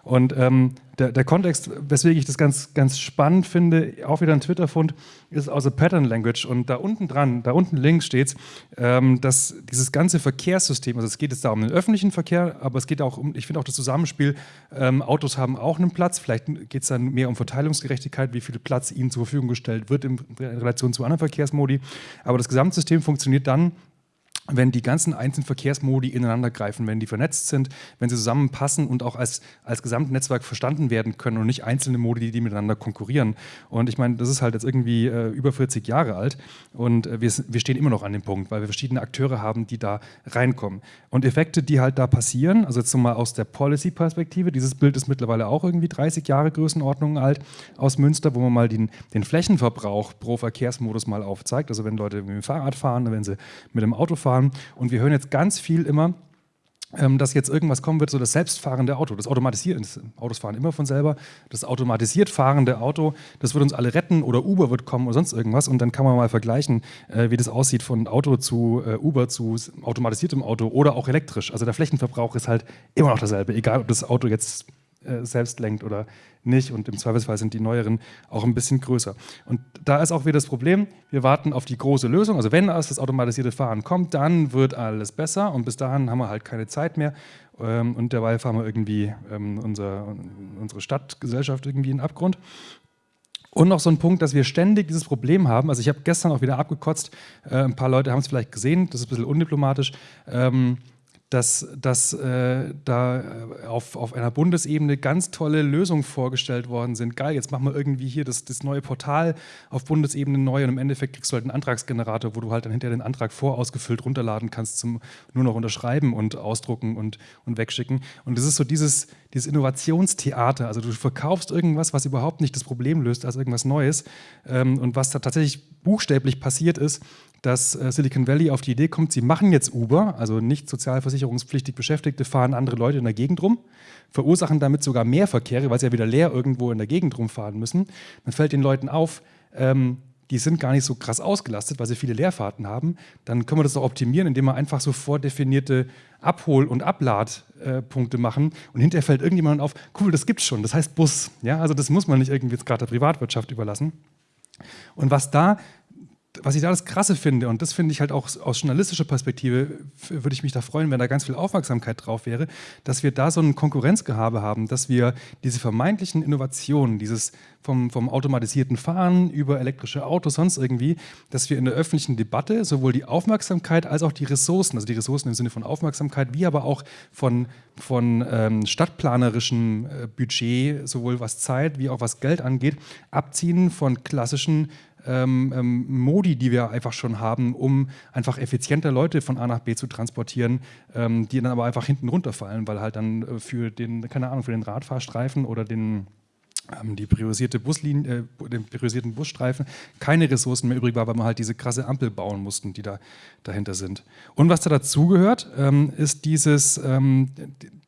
Und ähm, der, der, Kontext, weswegen ich das ganz, ganz spannend finde, auch wieder ein Twitter-Fund, ist aus der Pattern Language. Und da unten dran, da unten links steht, ähm, dass dieses ganze Verkehrssystem, also es geht jetzt da um den öffentlichen Verkehr, aber es geht auch um, ich finde auch das Zusammenspiel, ähm, Autos haben auch einen Platz, vielleicht geht es dann mehr um Verteilungsgerechtigkeit, wie viel Platz ihnen zur Verfügung gestellt wird in Relation zu anderen Verkehrsmodi. Aber das Gesamtsystem funktioniert dann, wenn die ganzen einzelnen Verkehrsmodi ineinander greifen, wenn die vernetzt sind, wenn sie zusammenpassen und auch als, als Gesamtnetzwerk verstanden werden können und nicht einzelne Modi, die miteinander konkurrieren. Und ich meine, das ist halt jetzt irgendwie äh, über 40 Jahre alt und äh, wir, wir stehen immer noch an dem Punkt, weil wir verschiedene Akteure haben, die da reinkommen. Und Effekte, die halt da passieren, also jetzt nochmal aus der Policy-Perspektive, dieses Bild ist mittlerweile auch irgendwie 30 Jahre Größenordnung alt aus Münster, wo man mal den, den Flächenverbrauch pro Verkehrsmodus mal aufzeigt. Also wenn Leute mit dem Fahrrad fahren, wenn sie mit dem Auto fahren, fahren. Und wir hören jetzt ganz viel immer, ähm, dass jetzt irgendwas kommen wird, so das selbstfahrende Auto, das automatisiert, das Autos fahren immer von selber, das automatisiert fahrende Auto, das wird uns alle retten oder Uber wird kommen oder sonst irgendwas und dann kann man mal vergleichen, äh, wie das aussieht von Auto zu äh, Uber zu automatisiertem Auto oder auch elektrisch. Also der Flächenverbrauch ist halt immer noch dasselbe, egal ob das Auto jetzt äh, selbst lenkt oder nicht. Und im Zweifelsfall sind die neueren auch ein bisschen größer. Und da ist auch wieder das Problem, wir warten auf die große Lösung. Also wenn das automatisierte Fahren kommt, dann wird alles besser. Und bis dahin haben wir halt keine Zeit mehr. Ähm, und derweil fahren wir irgendwie ähm, unser, unsere Stadtgesellschaft irgendwie in den Abgrund. Und noch so ein Punkt, dass wir ständig dieses Problem haben. Also ich habe gestern auch wieder abgekotzt. Äh, ein paar Leute haben es vielleicht gesehen. Das ist ein bisschen undiplomatisch. Dass, dass äh, da äh, auf, auf einer Bundesebene ganz tolle Lösungen vorgestellt worden sind. Geil, jetzt machen wir irgendwie hier das, das neue Portal auf Bundesebene neu und im Endeffekt kriegst du halt einen Antragsgenerator, wo du halt dann hinterher den Antrag vorausgefüllt runterladen kannst zum nur noch unterschreiben und ausdrucken und, und wegschicken. Und das ist so dieses, dieses Innovationstheater. Also du verkaufst irgendwas, was überhaupt nicht das Problem löst, als irgendwas Neues. Ähm, und was da tatsächlich buchstäblich passiert ist, dass äh, Silicon Valley auf die Idee kommt, sie machen jetzt Uber, also nicht sozialversicherungspflichtig Beschäftigte fahren andere Leute in der Gegend rum, verursachen damit sogar mehr Verkehre, weil sie ja wieder leer irgendwo in der Gegend rumfahren müssen. Dann fällt den Leuten auf, ähm, die sind gar nicht so krass ausgelastet, weil sie viele Leerfahrten haben. Dann können wir das doch optimieren, indem wir einfach so vordefinierte Abhol- und Abladpunkte machen. Und hinterher fällt irgendjemand auf, cool, das gibt's schon, das heißt Bus. Ja, also das muss man nicht irgendwie jetzt gerade der Privatwirtschaft überlassen. Und was da was ich da das Krasse finde, und das finde ich halt auch aus journalistischer Perspektive, würde ich mich da freuen, wenn da ganz viel Aufmerksamkeit drauf wäre, dass wir da so ein Konkurrenzgehabe haben, dass wir diese vermeintlichen Innovationen, dieses vom, vom automatisierten Fahren über elektrische Autos, sonst irgendwie, dass wir in der öffentlichen Debatte sowohl die Aufmerksamkeit als auch die Ressourcen, also die Ressourcen im Sinne von Aufmerksamkeit, wie aber auch von, von ähm, stadtplanerischem äh, Budget, sowohl was Zeit wie auch was Geld angeht, abziehen von klassischen ähm, ähm, Modi, die wir einfach schon haben, um einfach effizienter Leute von A nach B zu transportieren, ähm, die dann aber einfach hinten runterfallen, weil halt dann äh, für den, keine Ahnung, für den Radfahrstreifen oder den ähm, die priorisierte Buslinie, äh, den priorisierten Busstreifen keine Ressourcen mehr übrig war, weil man halt diese krasse Ampel bauen mussten, die da dahinter sind. Und was da dazugehört, ähm, ist dieses, ähm,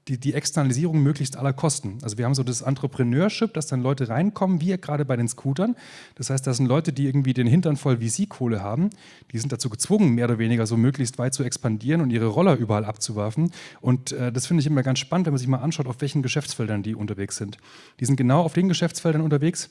die, die Externalisierung möglichst aller Kosten. Also wir haben so das Entrepreneurship, dass dann Leute reinkommen, wie gerade bei den Scootern. Das heißt, das sind Leute, die irgendwie den Hintern voll VC-Kohle haben. Die sind dazu gezwungen, mehr oder weniger so möglichst weit zu expandieren und ihre Roller überall abzuwerfen. Und äh, das finde ich immer ganz spannend, wenn man sich mal anschaut, auf welchen Geschäftsfeldern die unterwegs sind. Die sind genau auf den Geschäftsfeldern unterwegs,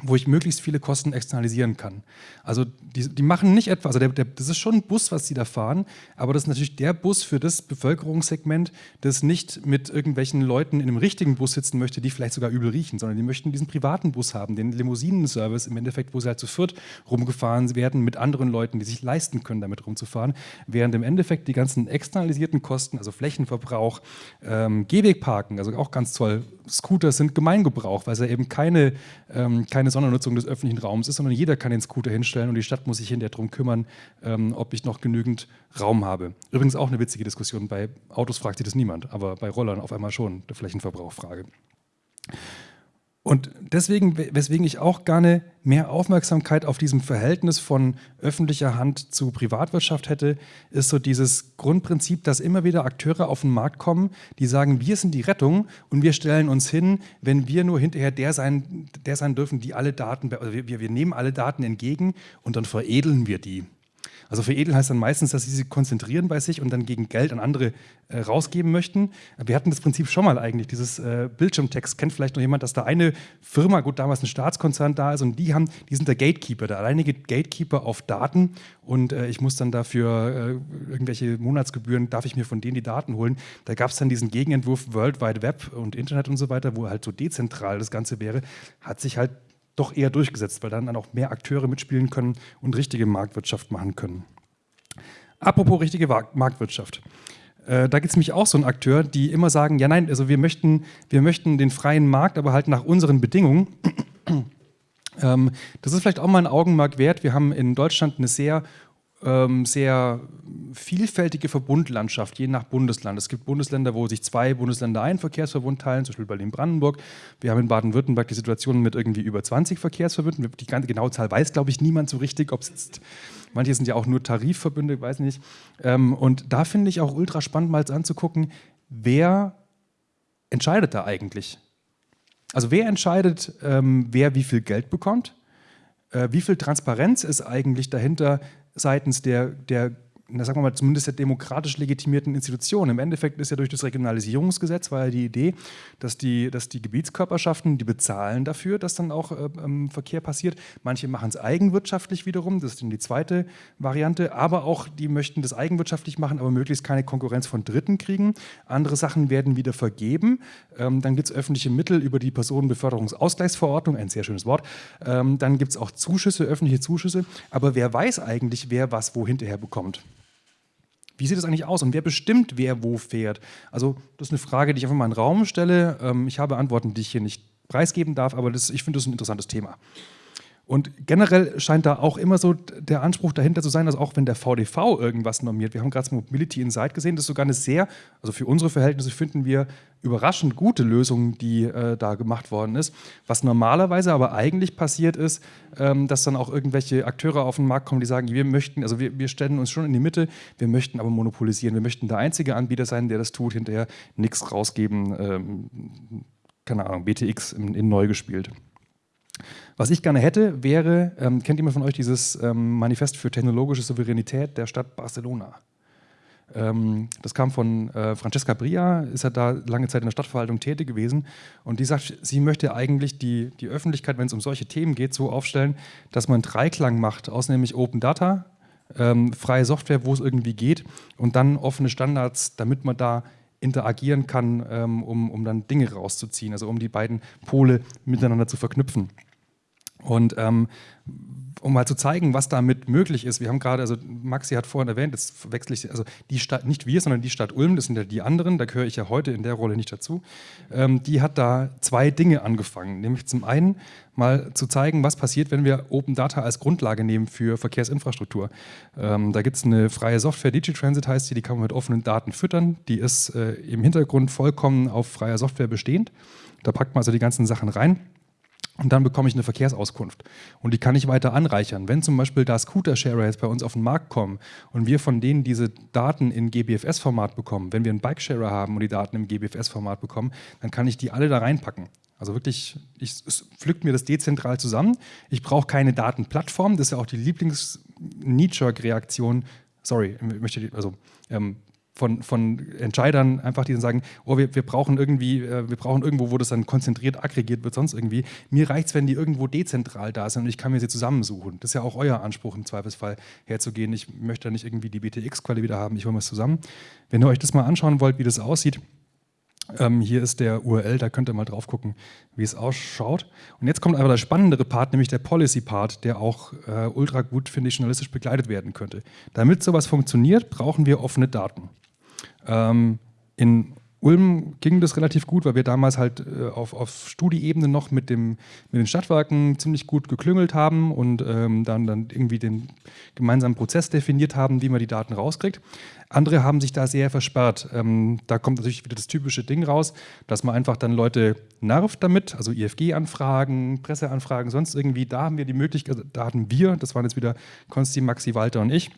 wo ich möglichst viele Kosten externalisieren kann. Also die, die machen nicht etwa, also der, der, das ist schon ein Bus, was sie da fahren, aber das ist natürlich der Bus für das Bevölkerungssegment, das nicht mit irgendwelchen Leuten in einem richtigen Bus sitzen möchte, die vielleicht sogar übel riechen, sondern die möchten diesen privaten Bus haben, den Limousinenservice im Endeffekt, wo sie halt zu viert rumgefahren werden mit anderen Leuten, die sich leisten können, damit rumzufahren, während im Endeffekt die ganzen externalisierten Kosten, also Flächenverbrauch, ähm, Gehwegparken, also auch ganz toll, Scooter sind Gemeingebrauch, weil ja eben keine, ähm, keine Sondernutzung des öffentlichen Raums ist, sondern jeder kann den Scooter hinstellen und die Stadt muss sich hinterher darum kümmern, ähm, ob ich noch genügend Raum habe. Übrigens auch eine witzige Diskussion, bei Autos fragt sich das niemand, aber bei Rollern auf einmal schon, der Flächenverbrauchfrage. Und deswegen, weswegen ich auch gerne mehr Aufmerksamkeit auf diesem Verhältnis von öffentlicher Hand zu Privatwirtschaft hätte, ist so dieses Grundprinzip, dass immer wieder Akteure auf den Markt kommen, die sagen, wir sind die Rettung und wir stellen uns hin, wenn wir nur hinterher der sein, der sein dürfen, die alle Daten, also wir, wir nehmen alle Daten entgegen und dann veredeln wir die. Also veredeln heißt dann meistens, dass sie sich konzentrieren bei sich und dann gegen Geld an andere äh, rausgeben möchten. Wir hatten das Prinzip schon mal eigentlich, dieses äh, Bildschirmtext. Kennt vielleicht noch jemand, dass da eine Firma, gut, damals ein Staatskonzern da ist und die haben, die sind der Gatekeeper, der alleinige Gatekeeper auf Daten und äh, ich muss dann dafür äh, irgendwelche Monatsgebühren, darf ich mir von denen die Daten holen. Da gab es dann diesen Gegenentwurf World Wide Web und Internet und so weiter, wo halt so dezentral das Ganze wäre, hat sich halt doch eher durchgesetzt, weil dann, auch mehr Akteure mitspielen können und richtige Marktwirtschaft machen können. Apropos richtige Marktwirtschaft. Äh, da gibt es nämlich auch so einen Akteur, die immer sagen, ja nein, also wir möchten, wir möchten den freien Markt, aber halt nach unseren Bedingungen. ähm, das ist vielleicht auch mal ein Augenmerk wert. Wir haben in Deutschland eine sehr ähm, sehr vielfältige Verbundlandschaft, je nach Bundesland. Es gibt Bundesländer, wo sich zwei Bundesländer einen Verkehrsverbund teilen, zum Beispiel Berlin-Brandenburg. Wir haben in Baden-Württemberg die Situation mit irgendwie über 20 Verkehrsverbünden. Die genaue Zahl weiß, glaube ich, niemand so richtig, ob es Manche sind ja auch nur Tarifverbünde, weiß nicht. Ähm, und da finde ich auch ultra spannend, mal anzugucken, wer entscheidet da eigentlich? Also wer entscheidet, ähm, wer wie viel Geld bekommt? Äh, wie viel Transparenz ist eigentlich dahinter, seitens der, der na, sagen wir mal, zumindest der demokratisch legitimierten Institutionen. Im Endeffekt ist ja durch das Regionalisierungsgesetz war ja die Idee, dass die, dass die Gebietskörperschaften, die bezahlen dafür, dass dann auch äh, ähm, Verkehr passiert. Manche machen es eigenwirtschaftlich wiederum, das ist dann die zweite Variante, aber auch die möchten das eigenwirtschaftlich machen, aber möglichst keine Konkurrenz von Dritten kriegen. Andere Sachen werden wieder vergeben. Ähm, dann gibt es öffentliche Mittel über die Personenbeförderungsausgleichsverordnung, ein sehr schönes Wort. Ähm, dann gibt es auch Zuschüsse, öffentliche Zuschüsse. Aber wer weiß eigentlich, wer was wo hinterher bekommt? Wie sieht es eigentlich aus und wer bestimmt, wer wo fährt? Also das ist eine Frage, die ich einfach mal in den Raum stelle. Ähm, ich habe Antworten, die ich hier nicht preisgeben darf, aber das, ich finde das ein interessantes Thema. Und generell scheint da auch immer so der Anspruch dahinter zu sein, dass auch wenn der VDV irgendwas normiert, wir haben gerade das Mobility Insight gesehen, das ist sogar eine sehr, also für unsere Verhältnisse finden wir überraschend gute Lösung, die äh, da gemacht worden ist. Was normalerweise aber eigentlich passiert ist, ähm, dass dann auch irgendwelche Akteure auf den Markt kommen, die sagen, wir möchten, also wir, wir stellen uns schon in die Mitte, wir möchten aber monopolisieren, wir möchten der einzige Anbieter sein, der das tut, hinterher nichts rausgeben, ähm, keine Ahnung, BTX in, in neu gespielt. Was ich gerne hätte, wäre, ähm, kennt jemand von euch dieses ähm, Manifest für technologische Souveränität der Stadt Barcelona? Ähm, das kam von äh, Francesca Bria, ist ja da lange Zeit in der Stadtverwaltung tätig gewesen. Und die sagt, sie möchte eigentlich die, die Öffentlichkeit, wenn es um solche Themen geht, so aufstellen, dass man Dreiklang macht, aus nämlich Open Data, ähm, freie Software, wo es irgendwie geht, und dann offene Standards, damit man da interagieren kann, ähm, um, um dann Dinge rauszuziehen, also um die beiden Pole miteinander zu verknüpfen. Und ähm, um mal zu zeigen, was damit möglich ist. Wir haben gerade, also Maxi hat vorhin erwähnt, jetzt wechsle ich, also die Stadt, nicht wir, sondern die Stadt Ulm, das sind ja die anderen, da gehöre ich ja heute in der Rolle nicht dazu, ähm, die hat da zwei Dinge angefangen. Nämlich zum einen mal zu zeigen, was passiert, wenn wir Open Data als Grundlage nehmen für Verkehrsinfrastruktur. Ähm, da gibt es eine freie Software, DigiTransit heißt die, die kann man mit offenen Daten füttern. Die ist äh, im Hintergrund vollkommen auf freier Software bestehend. Da packt man also die ganzen Sachen rein. Und dann bekomme ich eine Verkehrsauskunft. Und die kann ich weiter anreichern. Wenn zum Beispiel da Scooter-Sharer jetzt bei uns auf den Markt kommen und wir von denen diese Daten in GBFS-Format bekommen, wenn wir einen Bike-Sharer haben und die Daten im GBFS-Format bekommen, dann kann ich die alle da reinpacken. Also wirklich, ich pflückt mir das dezentral zusammen. Ich brauche keine Datenplattform. Das ist ja auch die Lieblings-Knee-Jerk-Reaktion. Sorry, ich möchte, also ähm, von, von Entscheidern einfach, die dann sagen, oh, wir, wir brauchen irgendwie, äh, wir brauchen irgendwo, wo das dann konzentriert aggregiert wird, sonst irgendwie. Mir reicht es, wenn die irgendwo dezentral da sind und ich kann mir sie zusammensuchen. Das ist ja auch euer Anspruch im Zweifelsfall herzugehen. Ich möchte da nicht irgendwie die BTX-Quelle wieder haben, ich hole mir es zusammen. Wenn ihr euch das mal anschauen wollt, wie das aussieht, ähm, hier ist der URL, da könnt ihr mal drauf gucken, wie es ausschaut. Und jetzt kommt aber der spannendere Part, nämlich der Policy-Part, der auch äh, ultra gut, finde ich, journalistisch begleitet werden könnte. Damit sowas funktioniert, brauchen wir offene Daten. Ähm, in Ulm ging das relativ gut, weil wir damals halt äh, auf, auf Studieebene noch mit, dem, mit den Stadtwerken ziemlich gut geklüngelt haben und ähm, dann, dann irgendwie den gemeinsamen Prozess definiert haben, wie man die Daten rauskriegt. Andere haben sich da sehr versperrt. Ähm, da kommt natürlich wieder das typische Ding raus, dass man einfach dann Leute nervt damit, also IFG-Anfragen, Presseanfragen, sonst irgendwie. Da haben wir die Möglichkeit, also da hatten wir, das waren jetzt wieder Konsti, Maxi, Walter und ich,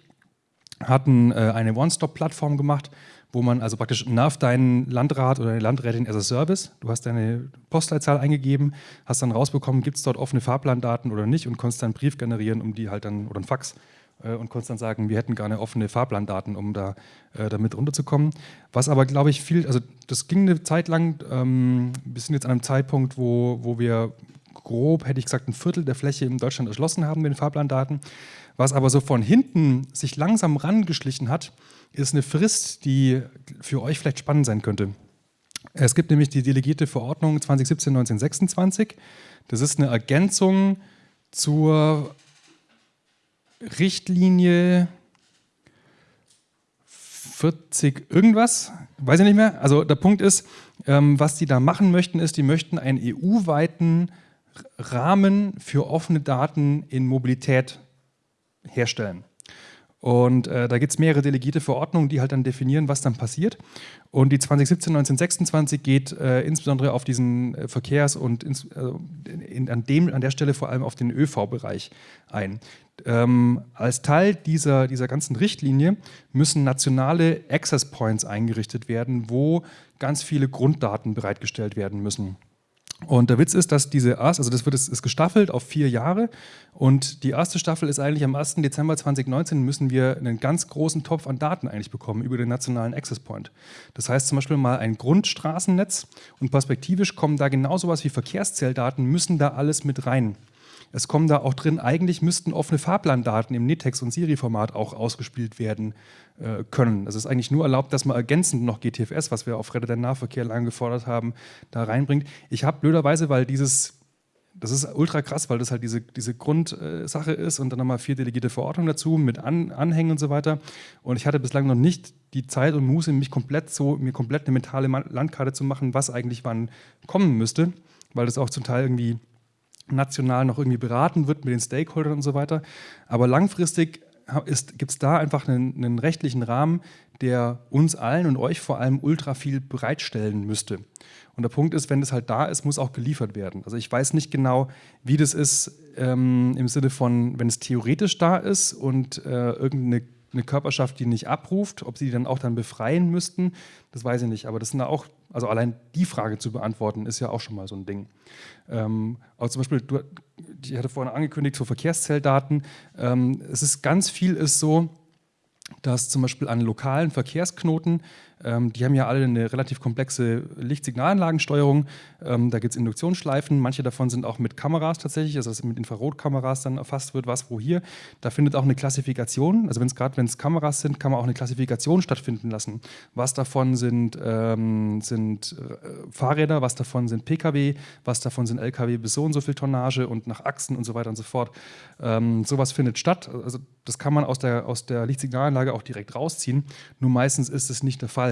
hatten äh, eine One-Stop-Plattform gemacht, wo man also praktisch nervt deinen Landrat oder deine Landrätin as a Service. Du hast deine Postleitzahl eingegeben, hast dann rausbekommen, gibt es dort offene Fahrplandaten oder nicht und konntest dann einen Brief generieren, um die halt dann, oder einen Fax, äh, und konntest dann sagen, wir hätten gerne offene Fahrplandaten, um da äh, damit runterzukommen. Was aber, glaube ich, viel, also das ging eine Zeit lang, ähm, wir sind jetzt an einem Zeitpunkt, wo, wo wir grob, hätte ich gesagt, ein Viertel der Fläche in Deutschland erschlossen haben mit den Fahrplandaten. Was aber so von hinten sich langsam rangeschlichen hat, ist eine Frist, die für euch vielleicht spannend sein könnte. Es gibt nämlich die delegierte Verordnung 2017-1926. Das ist eine Ergänzung zur Richtlinie 40 irgendwas, weiß ich nicht mehr. Also der Punkt ist, ähm, was die da machen möchten, ist, die möchten einen EU-weiten Rahmen für offene Daten in Mobilität herstellen. Und äh, da gibt es mehrere delegierte Verordnungen, die halt dann definieren, was dann passiert. Und die 2017-1926 geht äh, insbesondere auf diesen äh, Verkehrs- und ins, äh, in, an, dem, an der Stelle vor allem auf den ÖV-Bereich ein. Ähm, als Teil dieser, dieser ganzen Richtlinie müssen nationale Access Points eingerichtet werden, wo ganz viele Grunddaten bereitgestellt werden müssen. Und der Witz ist, dass diese erste, also das wird ist gestaffelt auf vier Jahre und die erste Staffel ist eigentlich am 1. Dezember 2019 müssen wir einen ganz großen Topf an Daten eigentlich bekommen über den nationalen Access Point. Das heißt zum Beispiel mal ein Grundstraßennetz und perspektivisch kommen da genau sowas wie Verkehrszähldaten, müssen da alles mit rein. Es kommen da auch drin, eigentlich müssten offene Fahrplandaten im NetText- und Siri-Format auch ausgespielt werden äh, können. Es ist eigentlich nur erlaubt, dass man ergänzend noch GTFS, was wir auf Reddit den Nahverkehr lange gefordert haben, da reinbringt. Ich habe blöderweise, weil dieses das ist ultra krass, weil das halt diese, diese Grundsache ist und dann nochmal vier delegierte Verordnungen dazu mit An Anhängen und so weiter. Und ich hatte bislang noch nicht die Zeit und Muße, mich komplett so, mir komplett eine mentale Landkarte zu machen, was eigentlich wann kommen müsste, weil das auch zum Teil irgendwie national noch irgendwie beraten wird mit den Stakeholdern und so weiter. Aber langfristig gibt es da einfach einen, einen, rechtlichen Rahmen, der uns allen und euch vor allem ultra viel bereitstellen müsste. Und der Punkt ist, wenn das halt da ist, muss auch geliefert werden. Also ich weiß nicht genau, wie das ist ähm, im Sinne von, wenn es theoretisch da ist und äh, irgendeine eine Körperschaft, die nicht abruft, ob sie die dann auch dann befreien müssten, das weiß ich nicht. Aber das sind auch, also allein die Frage zu beantworten, ist ja auch schon mal so ein Ding. Ähm, aber zum Beispiel, du, ich hatte vorhin angekündigt, so Verkehrszelldaten. Ähm, es ist ganz viel ist so, dass zum Beispiel an lokalen Verkehrsknoten ähm, die haben ja alle eine relativ komplexe Lichtsignalanlagensteuerung. Ähm, da gibt es Induktionsschleifen. Manche davon sind auch mit Kameras tatsächlich, also dass mit Infrarotkameras dann erfasst wird, was wo hier. Da findet auch eine Klassifikation, also wenn es gerade wenn es Kameras sind, kann man auch eine Klassifikation stattfinden lassen. Was davon sind, ähm, sind äh, Fahrräder, was davon sind Pkw, was davon sind Lkw bis so und so viel Tonnage und nach Achsen und so weiter und so fort. Ähm, sowas findet statt. Also das kann man aus der, aus der Lichtsignalanlage auch direkt rausziehen. Nur meistens ist es nicht der Fall.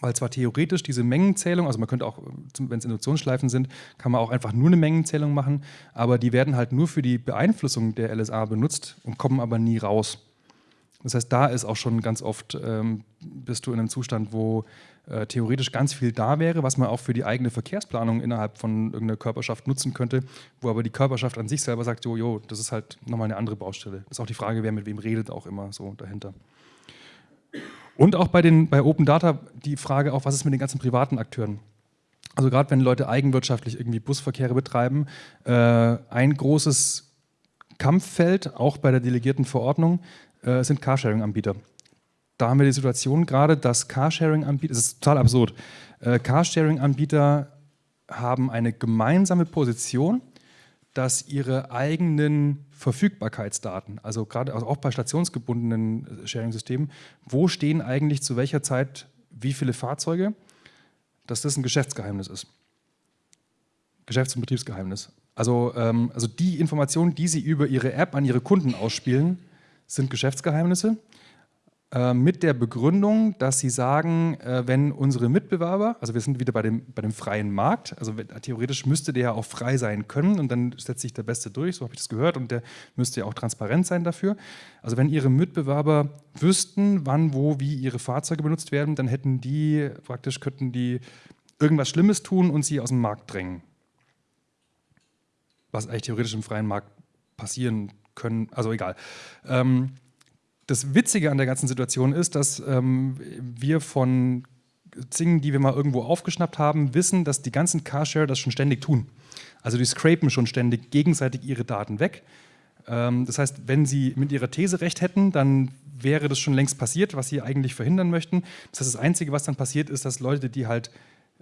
Weil zwar theoretisch diese Mengenzählung, also man könnte auch, wenn es Induktionsschleifen sind, kann man auch einfach nur eine Mengenzählung machen, aber die werden halt nur für die Beeinflussung der LSA benutzt und kommen aber nie raus. Das heißt, da ist auch schon ganz oft, ähm, bist du in einem Zustand, wo äh, theoretisch ganz viel da wäre, was man auch für die eigene Verkehrsplanung innerhalb von irgendeiner Körperschaft nutzen könnte, wo aber die Körperschaft an sich selber sagt, jo, jo, das ist halt nochmal eine andere Baustelle. Das ist auch die Frage, wer mit wem redet, auch immer so dahinter. Und auch bei, den, bei Open Data die Frage auch, was ist mit den ganzen privaten Akteuren? Also gerade wenn Leute eigenwirtschaftlich irgendwie Busverkehre betreiben, äh, ein großes Kampffeld, auch bei der delegierten Verordnung, äh, sind Carsharing-Anbieter. Da haben wir die Situation gerade, dass Carsharing-Anbieter, das ist total absurd, äh, Carsharing-Anbieter haben eine gemeinsame Position, dass ihre eigenen Verfügbarkeitsdaten, also gerade also auch bei stationsgebundenen äh, Sharing-Systemen, wo stehen eigentlich zu welcher Zeit wie viele Fahrzeuge, dass das ein Geschäftsgeheimnis ist. Geschäfts- und Betriebsgeheimnis. Also, ähm, also die Informationen, die sie über ihre App an ihre Kunden ausspielen, sind Geschäftsgeheimnisse. Äh, mit der Begründung, dass sie sagen, äh, wenn unsere Mitbewerber, also wir sind wieder bei dem, bei dem freien Markt, also theoretisch müsste der ja auch frei sein können und dann setzt sich der Beste durch, so habe ich das gehört, und der müsste ja auch transparent sein dafür. Also wenn ihre Mitbewerber wüssten, wann, wo, wie ihre Fahrzeuge benutzt werden, dann hätten die, praktisch könnten die irgendwas Schlimmes tun und sie aus dem Markt drängen. Was eigentlich theoretisch im freien Markt passieren können, also egal. Ähm, das Witzige an der ganzen Situation ist, dass ähm, wir von Zingen, die wir mal irgendwo aufgeschnappt haben, wissen, dass die ganzen Carshare das schon ständig tun. Also die scrapen schon ständig gegenseitig ihre Daten weg. Ähm, das heißt, wenn sie mit ihrer These recht hätten, dann wäre das schon längst passiert, was sie eigentlich verhindern möchten. Das heißt, das Einzige, was dann passiert, ist, dass Leute, die halt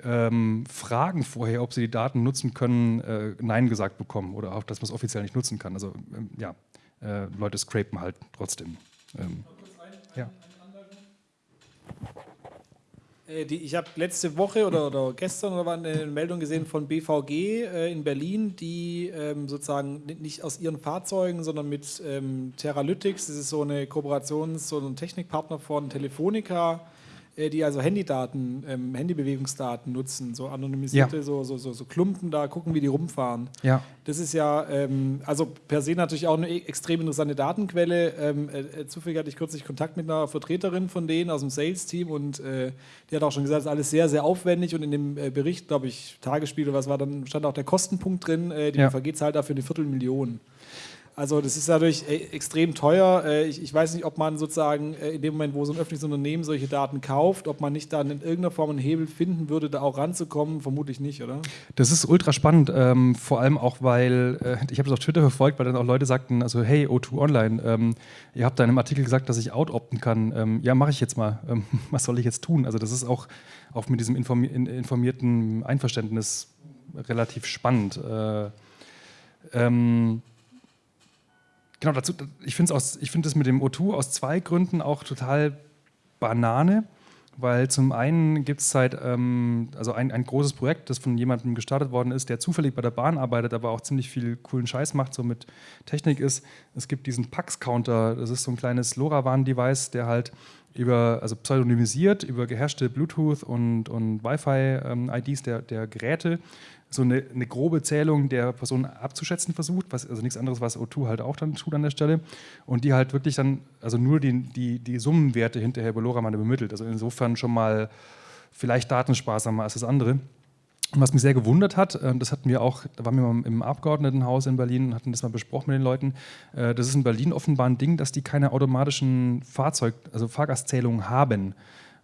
ähm, fragen vorher, ob sie die Daten nutzen können, äh, Nein gesagt bekommen oder auch, dass man es offiziell nicht nutzen kann. Also ähm, ja, äh, Leute scrapen halt trotzdem. Ähm, ja. Äh, ich habe letzte Woche oder, oder, gestern oder wann eine Meldung gesehen von BVG äh, in Berlin, die ähm, sozusagen nicht aus ihren Fahrzeugen, sondern mit ähm, Teralytics, das ist so eine Kooperations-, so ein Technikpartner von Telefonica, die also Handydaten, ähm, Handybewegungsdaten nutzen, so anonymisierte, ja. so, so, so, so, Klumpen da, gucken, wie die rumfahren. Ja. Das ist ja, ähm, also per se natürlich auch eine e-, extrem interessante Datenquelle. Ähm, äh, äh, zufällig hatte ich kürzlich Kontakt mit einer Vertreterin von denen aus dem Sales-Team und äh, die hat auch schon gesagt, es ist alles sehr, sehr aufwendig und in dem äh, Bericht, glaube ich, Tagesspiel oder was war, dann stand auch der Kostenpunkt drin, äh, die ja. VG zahlt dafür eine Viertelmillion. Also das ist natürlich äh, extrem teuer. Äh, ich, weiß nicht, ob man sozusagen äh, in dem Moment, wo so ein öffentliches Unternehmen solche Daten kauft, ob man nicht dann in irgendeiner Form einen Hebel finden würde, da auch ranzukommen. Vermutlich nicht, oder? Das ist ultra spannend, ähm, vor allem auch, weil ich habe das auf Twitter verfolgt, weil dann auch Leute sagten, also hey, O2 Online, ähm, ihr habt da in einem Artikel gesagt, dass ich out-opten kann. Ähm, ja, mache ich jetzt mal. Ähm, was soll ich jetzt tun? Also das ist auch, auch mit diesem informi informierten Einverständnis relativ spannend. Äh, ähm, Genau, dazu, ich finde es find das mit dem O2 aus zwei Gründen auch total Banane, weil zum einen gibt es seit, ähm, also ein, ein großes Projekt, das von jemandem gestartet worden ist, der zufällig bei der Bahn arbeitet, aber auch ziemlich viel coolen Scheiß macht, so mit Technik ist. Es gibt diesen Pax-Counter, das ist so ein kleines LoRaWAN-Device, der halt über, also pseudonymisiert, über geherrschte Bluetooth und, und Wi-Fi-IDs ähm, der, der Geräte so eine, eine, grobe Zählung der Person abzuschätzen versucht, was, also nichts anderes, was O2 halt auch dann tut an der Stelle. Und die halt wirklich dann, also nur die, die, die Summenwerte hinterher bei LoRaWAN bemittelt. Also insofern schon mal vielleicht datensparsamer als das andere. Und was mich sehr gewundert hat, äh, das hatten wir auch, da waren wir mal im Abgeordnetenhaus in Berlin und hatten das mal besprochen mit den Leuten, äh, das ist in Berlin offenbar ein Ding, dass die keine automatischen Fahrzeug, also Fahrgastzählungen haben.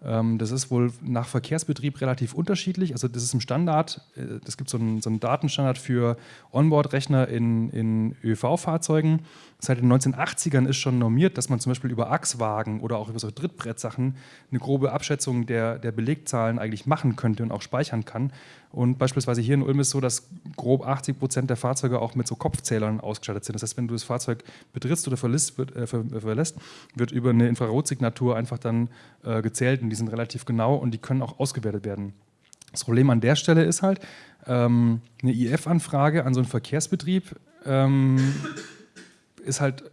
Ähm, das ist wohl nach Verkehrsbetrieb relativ unterschiedlich. Also das ist im Standard, äh, es gibt so einen, so einen Datenstandard für Onboard-Rechner in, in ÖV-Fahrzeugen. seit den 1980ern ist schon normiert, dass man zum Beispiel über Achswagen oder auch über so Trittbrettsachen eine grobe Abschätzung der, der Belegzahlen eigentlich machen könnte und auch speichern kann. Und beispielsweise hier in Ulm ist es so, dass grob 80 Prozent der Fahrzeuge auch mit so Kopfzählern ausgestattet sind. Das heißt, wenn du das Fahrzeug betrittst oder verlässt, wird, äh, verlässt, wird über eine Infrarotsignatur einfach dann äh, gezählt und die sind relativ genau und die können auch ausgewertet werden. Das Problem an der Stelle ist halt, ähm, eine IF-Anfrage an so einen Verkehrsbetrieb ähm, ist halt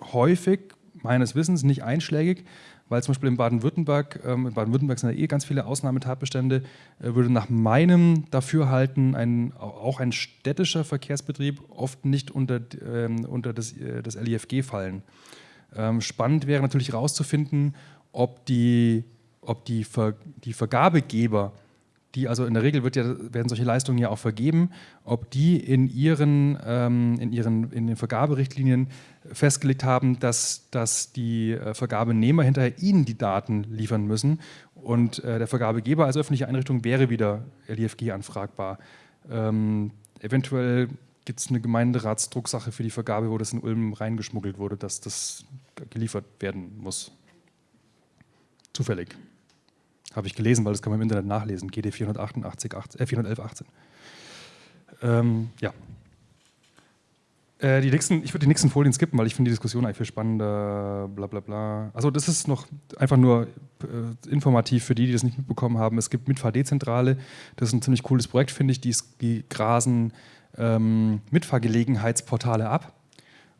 häufig, meines Wissens, nicht einschlägig, weil zum Beispiel in Baden-Württemberg, ähm, in Baden-Württemberg sind ja eh ganz viele Ausnahmetatbestände, äh, würde nach meinem Dafürhalten ein, auch ein städtischer Verkehrsbetrieb oft nicht unter, ähm, unter das, äh, das LIFG fallen. Ähm, spannend wäre natürlich herauszufinden, ob die, ob die, Ver, die Vergabegeber die also in der Regel ja, werden solche Leistungen ja auch vergeben, ob die in ihren, ähm, in ihren in den Vergaberichtlinien festgelegt haben, dass, dass die äh, Vergabenehmer hinterher ihnen die Daten liefern müssen und äh, der Vergabegeber als öffentliche Einrichtung wäre wieder LIFG anfragbar. Ähm, eventuell gibt es eine Gemeinderatsdrucksache für die Vergabe, wo das in Ulm reingeschmuggelt wurde, dass das geliefert werden muss. Zufällig. Habe ich gelesen, weil das kann man im Internet nachlesen. GD 488, 18, äh, 411, 18. Ähm, ja. Äh, die nächsten, ich würde die nächsten Folien skippen, weil ich finde die Diskussion eigentlich viel spannender. Bla bla bla. Also das ist noch einfach nur äh, informativ für die, die das nicht mitbekommen haben. Es gibt Mitfahr-Dezentrale. Das ist ein ziemlich cooles Projekt, finde ich. Die, die grasen ähm, Mitfahrgelegenheitsportale ab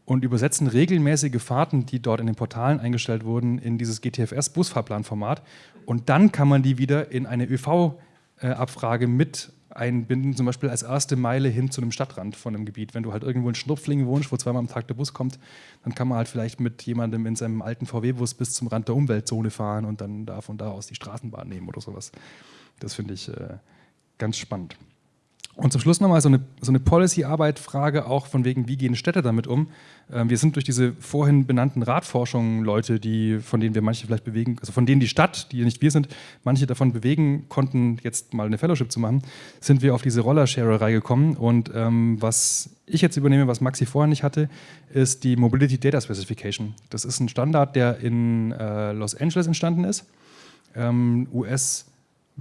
und übersetzen regelmäßige Fahrten, die dort in den Portalen eingestellt wurden, in dieses GTFS-Busfahrplanformat. Und dann kann man die wieder in eine ÖV-Abfrage mit einbinden, zum Beispiel als erste Meile hin zu einem Stadtrand von einem Gebiet. Wenn du halt irgendwo in Schnupflingen wohnst, wo zweimal am Tag der Bus kommt, dann kann man halt vielleicht mit jemandem in seinem alten VW-Bus bis zum Rand der Umweltzone fahren und dann da von da aus die Straßenbahn nehmen oder sowas. Das finde ich äh, ganz spannend. Und zum Schluss nochmal so eine, so eine Policy-Arbeit-Frage auch von wegen, wie gehen Städte damit um? Ähm, wir sind durch diese vorhin benannten Radforschungen Leute, die, von denen wir manche vielleicht bewegen, also von denen die Stadt, die nicht wir sind, manche davon bewegen konnten, jetzt mal eine Fellowship zu machen, sind wir auf diese Roller-Sharerei gekommen. Und ähm, was ich jetzt übernehme, was Maxi vorher nicht hatte, ist die Mobility Data Specification. Das ist ein Standard, der in äh, Los Angeles entstanden ist. Ähm, US-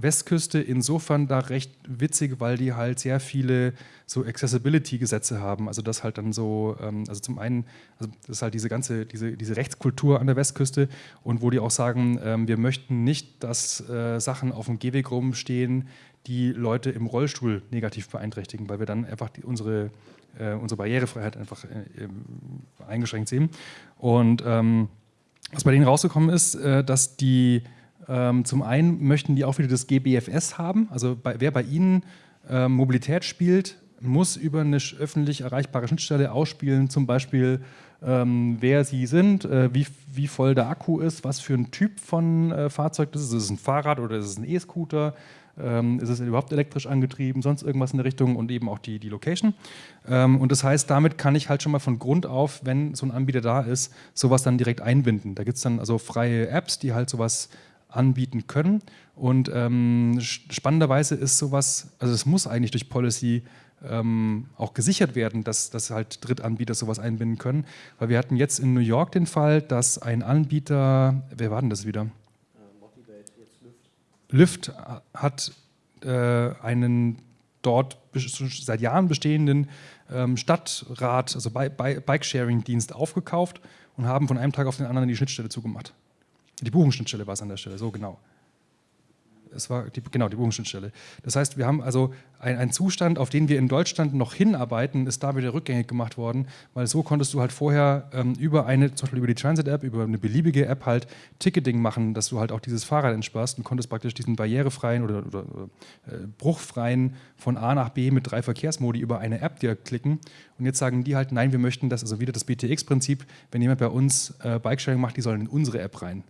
Westküste insofern da recht witzig, weil die halt sehr viele so Accessibility-Gesetze haben. Also das halt dann so, ähm, also zum einen, also das ist halt diese ganze, diese, diese Rechtskultur an der Westküste und wo die auch sagen, ähm, wir möchten nicht, dass äh, Sachen auf dem Gehweg rumstehen, die Leute im Rollstuhl negativ beeinträchtigen, weil wir dann einfach die, unsere, äh, unsere Barrierefreiheit einfach äh, eingeschränkt sehen. Und ähm, was bei denen rausgekommen ist, dass die ähm, zum einen möchten die auch wieder das GBFS haben. Also bei, wer bei Ihnen ähm, Mobilität spielt, muss über eine öffentlich erreichbare Schnittstelle ausspielen, zum Beispiel ähm, wer Sie sind, äh, wie, wie voll der Akku ist, was für ein Typ von äh, Fahrzeug das ist. Ist es ein Fahrrad oder ist es ein E-Scooter? Ähm, ist es überhaupt elektrisch angetrieben, sonst irgendwas in der Richtung und eben auch die, die Location. Ähm, und das heißt, damit kann ich halt schon mal von Grund auf, wenn so ein Anbieter da ist, sowas dann direkt einbinden. Da gibt es dann also freie Apps, die halt sowas anbieten können. Und ähm, spannenderweise ist sowas, also es muss eigentlich durch Policy ähm, auch gesichert werden, dass, dass halt Drittanbieter sowas einbinden können. Weil wir hatten jetzt in New York den Fall, dass ein Anbieter, wer war denn das wieder? Lyft hat äh, einen dort seit Jahren bestehenden ähm, Stadtrat, also Bike-Sharing-Dienst aufgekauft und haben von einem Tag auf den anderen die Schnittstelle zugemacht. Die Buchungsschnittstelle war es an der Stelle, so genau. Es war die, genau die Buchungsschnittstelle. Das heißt, wir haben also einen Zustand, auf den wir in Deutschland noch hinarbeiten, ist da wieder rückgängig gemacht worden, weil so konntest du halt vorher ähm, über eine, zum Beispiel über die Transit-App, über eine beliebige App halt Ticketing machen, dass du halt auch dieses Fahrrad entsparst und konntest praktisch diesen barrierefreien oder, oder, äh, bruchfreien von A nach B mit drei Verkehrsmodi über eine App dir klicken. Und jetzt sagen die halt, nein, wir möchten das, also wieder das BTX-Prinzip, wenn jemand bei uns äh, Bikesharing macht, die sollen in unsere App rein.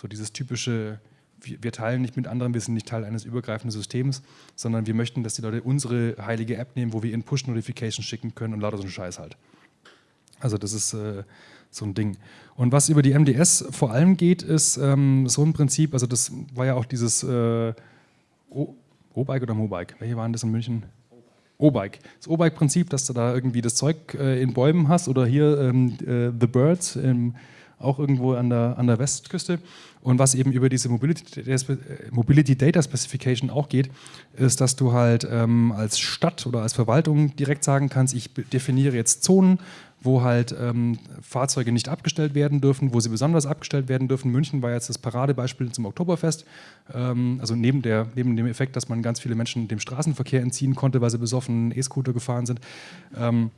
So dieses typische, wir teilen nicht mit anderen, wir sind nicht Teil eines übergreifenden Systems, sondern wir möchten, dass die Leute unsere heilige App nehmen, wo wir ihnen Push-Notifications schicken können und lauter so einen Scheiß halt. Also das ist äh, so ein Ding. Und was über die MDS vor allem geht, ist ähm, so ein Prinzip, also das war ja auch dieses äh, O-Bike oder Mobike, welche waren das in München? O-Bike. Das O-Bike-Prinzip, dass du da irgendwie das Zeug äh, in Bäumen hast oder hier ähm, äh, The Birds, ähm, auch irgendwo an der, an der Westküste. Und was eben über diese Mobility, äh, Mobility Data Specification auch geht, ist, dass du halt ähm, als Stadt oder als Verwaltung direkt sagen kannst, ich definiere jetzt Zonen, wo halt ähm, Fahrzeuge nicht abgestellt werden dürfen, wo sie besonders abgestellt werden dürfen. München war jetzt das Paradebeispiel zum Oktoberfest. Ähm, also neben, der, neben dem Effekt, dass man ganz viele Menschen dem Straßenverkehr entziehen konnte, weil sie besoffen E-Scooter gefahren sind. Ähm,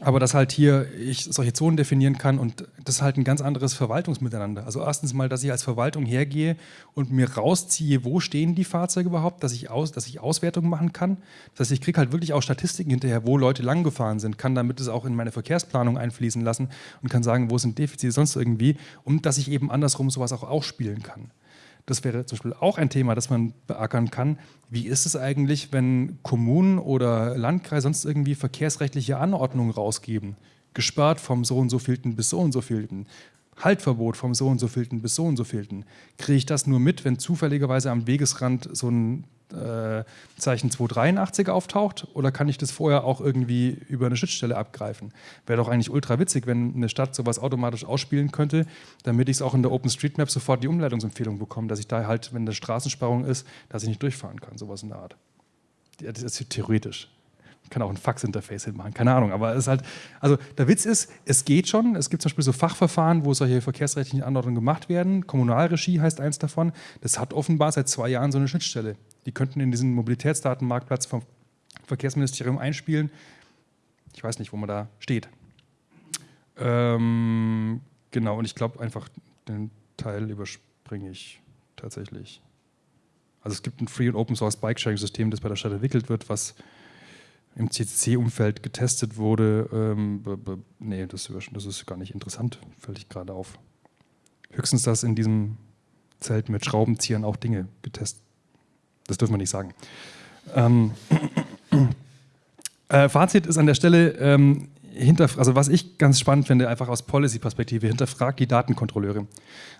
aber dass halt hier ich solche Zonen definieren kann und das ist halt ein ganz anderes Verwaltungsmiteinander. Also erstens mal, dass ich als Verwaltung hergehe und mir rausziehe, wo stehen die Fahrzeuge überhaupt, dass ich, aus, dass ich Auswertungen machen kann. Das heißt, ich kriege halt wirklich auch Statistiken hinterher, wo Leute lang gefahren sind, kann damit es auch in meine Verkehrsplanung einfließen lassen und kann sagen, wo sind Defizite sonst irgendwie und dass ich eben andersrum sowas auch ausspielen kann. Das wäre zum Beispiel auch ein Thema, das man beackern kann. Wie ist es eigentlich, wenn Kommunen oder Landkreise sonst irgendwie verkehrsrechtliche Anordnungen rausgeben? Gesperrt vom so und so vielten bis so und so vielten. Haltverbot vom so und so vielten bis so und so vielten. Kriege ich das nur mit, wenn zufälligerweise am Wegesrand so ein äh, Zeichen 283 auftaucht oder kann ich das vorher auch irgendwie über eine Schnittstelle abgreifen? Wäre doch eigentlich ultra witzig, wenn eine Stadt sowas automatisch ausspielen könnte, damit ich es auch in der OpenStreetMap sofort die Umleitungsempfehlung bekomme, dass ich da halt, wenn eine Straßensperrung ist, dass ich nicht durchfahren kann, sowas in der Art. Das ist theoretisch. Kann auch ein Fax-Interface hinmachen, keine Ahnung. Aber es ist halt, also der Witz ist, es geht schon. Es gibt zum Beispiel so Fachverfahren, wo solche verkehrsrechtlichen Anordnungen gemacht werden. Kommunalregie heißt eins davon. Das hat offenbar seit zwei Jahren so eine Schnittstelle. Die könnten in diesen Mobilitätsdatenmarktplatz vom Verkehrsministerium einspielen. Ich weiß nicht, wo man da steht. Ähm, genau, und ich glaube einfach, den Teil überspringe ich tatsächlich. Also es gibt ein Free- und Open-Source Bike-Sharing-System, das bei der Stadt entwickelt wird, was im CCC-Umfeld getestet wurde. Ähm, nee, das, das ist gar nicht interessant, fällt ich gerade auf. Höchstens, dass in diesem Zelt mit Schraubenziehern auch Dinge getestet das dürfen wir nicht sagen. Ähm, äh, Fazit ist an der Stelle, ähm, also was ich ganz spannend finde, einfach aus Policy-Perspektive, hinterfragt die Datenkontrolleure.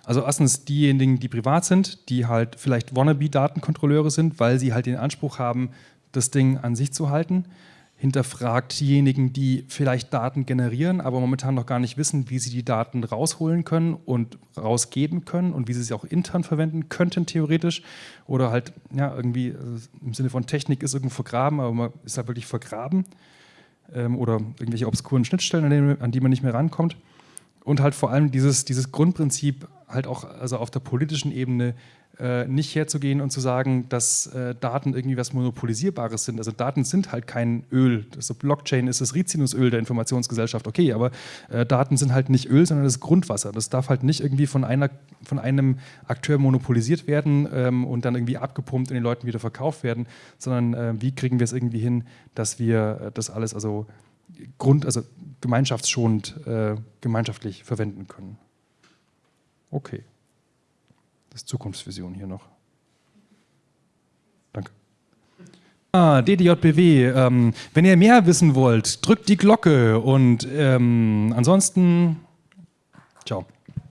Also erstens diejenigen, die privat sind, die halt vielleicht Wannabe-Datenkontrolleure sind, weil sie halt den Anspruch haben, das Ding an sich zu halten hinterfragt diejenigen, die vielleicht Daten generieren, aber momentan noch gar nicht wissen, wie sie die Daten rausholen können und rausgeben können und wie sie sie auch intern verwenden könnten, theoretisch. Oder halt, ja, irgendwie also im Sinne von Technik ist irgendwo vergraben, aber man ist halt wirklich vergraben. Ähm, oder irgendwelche obskuren Schnittstellen, an die, an die man nicht mehr rankommt. Und halt vor allem dieses, dieses Grundprinzip halt auch also auf der politischen Ebene äh, nicht herzugehen und zu sagen, dass äh, Daten irgendwie was Monopolisierbares sind. Also Daten sind halt kein Öl. Also Blockchain ist das Rizinusöl der Informationsgesellschaft, okay, aber äh, Daten sind halt nicht Öl, sondern das Grundwasser. Das darf halt nicht irgendwie von, einer, von einem Akteur monopolisiert werden ähm, und dann irgendwie abgepumpt und den Leuten wieder verkauft werden, sondern äh, wie kriegen wir es irgendwie hin, dass wir äh, das alles also Grund, also gemeinschaftsschonend äh, gemeinschaftlich verwenden können. Okay. Das ist Zukunftsvision hier noch. Danke. Ah, DDJBW. Ähm, wenn ihr mehr wissen wollt, drückt die Glocke und ähm, ansonsten, ciao.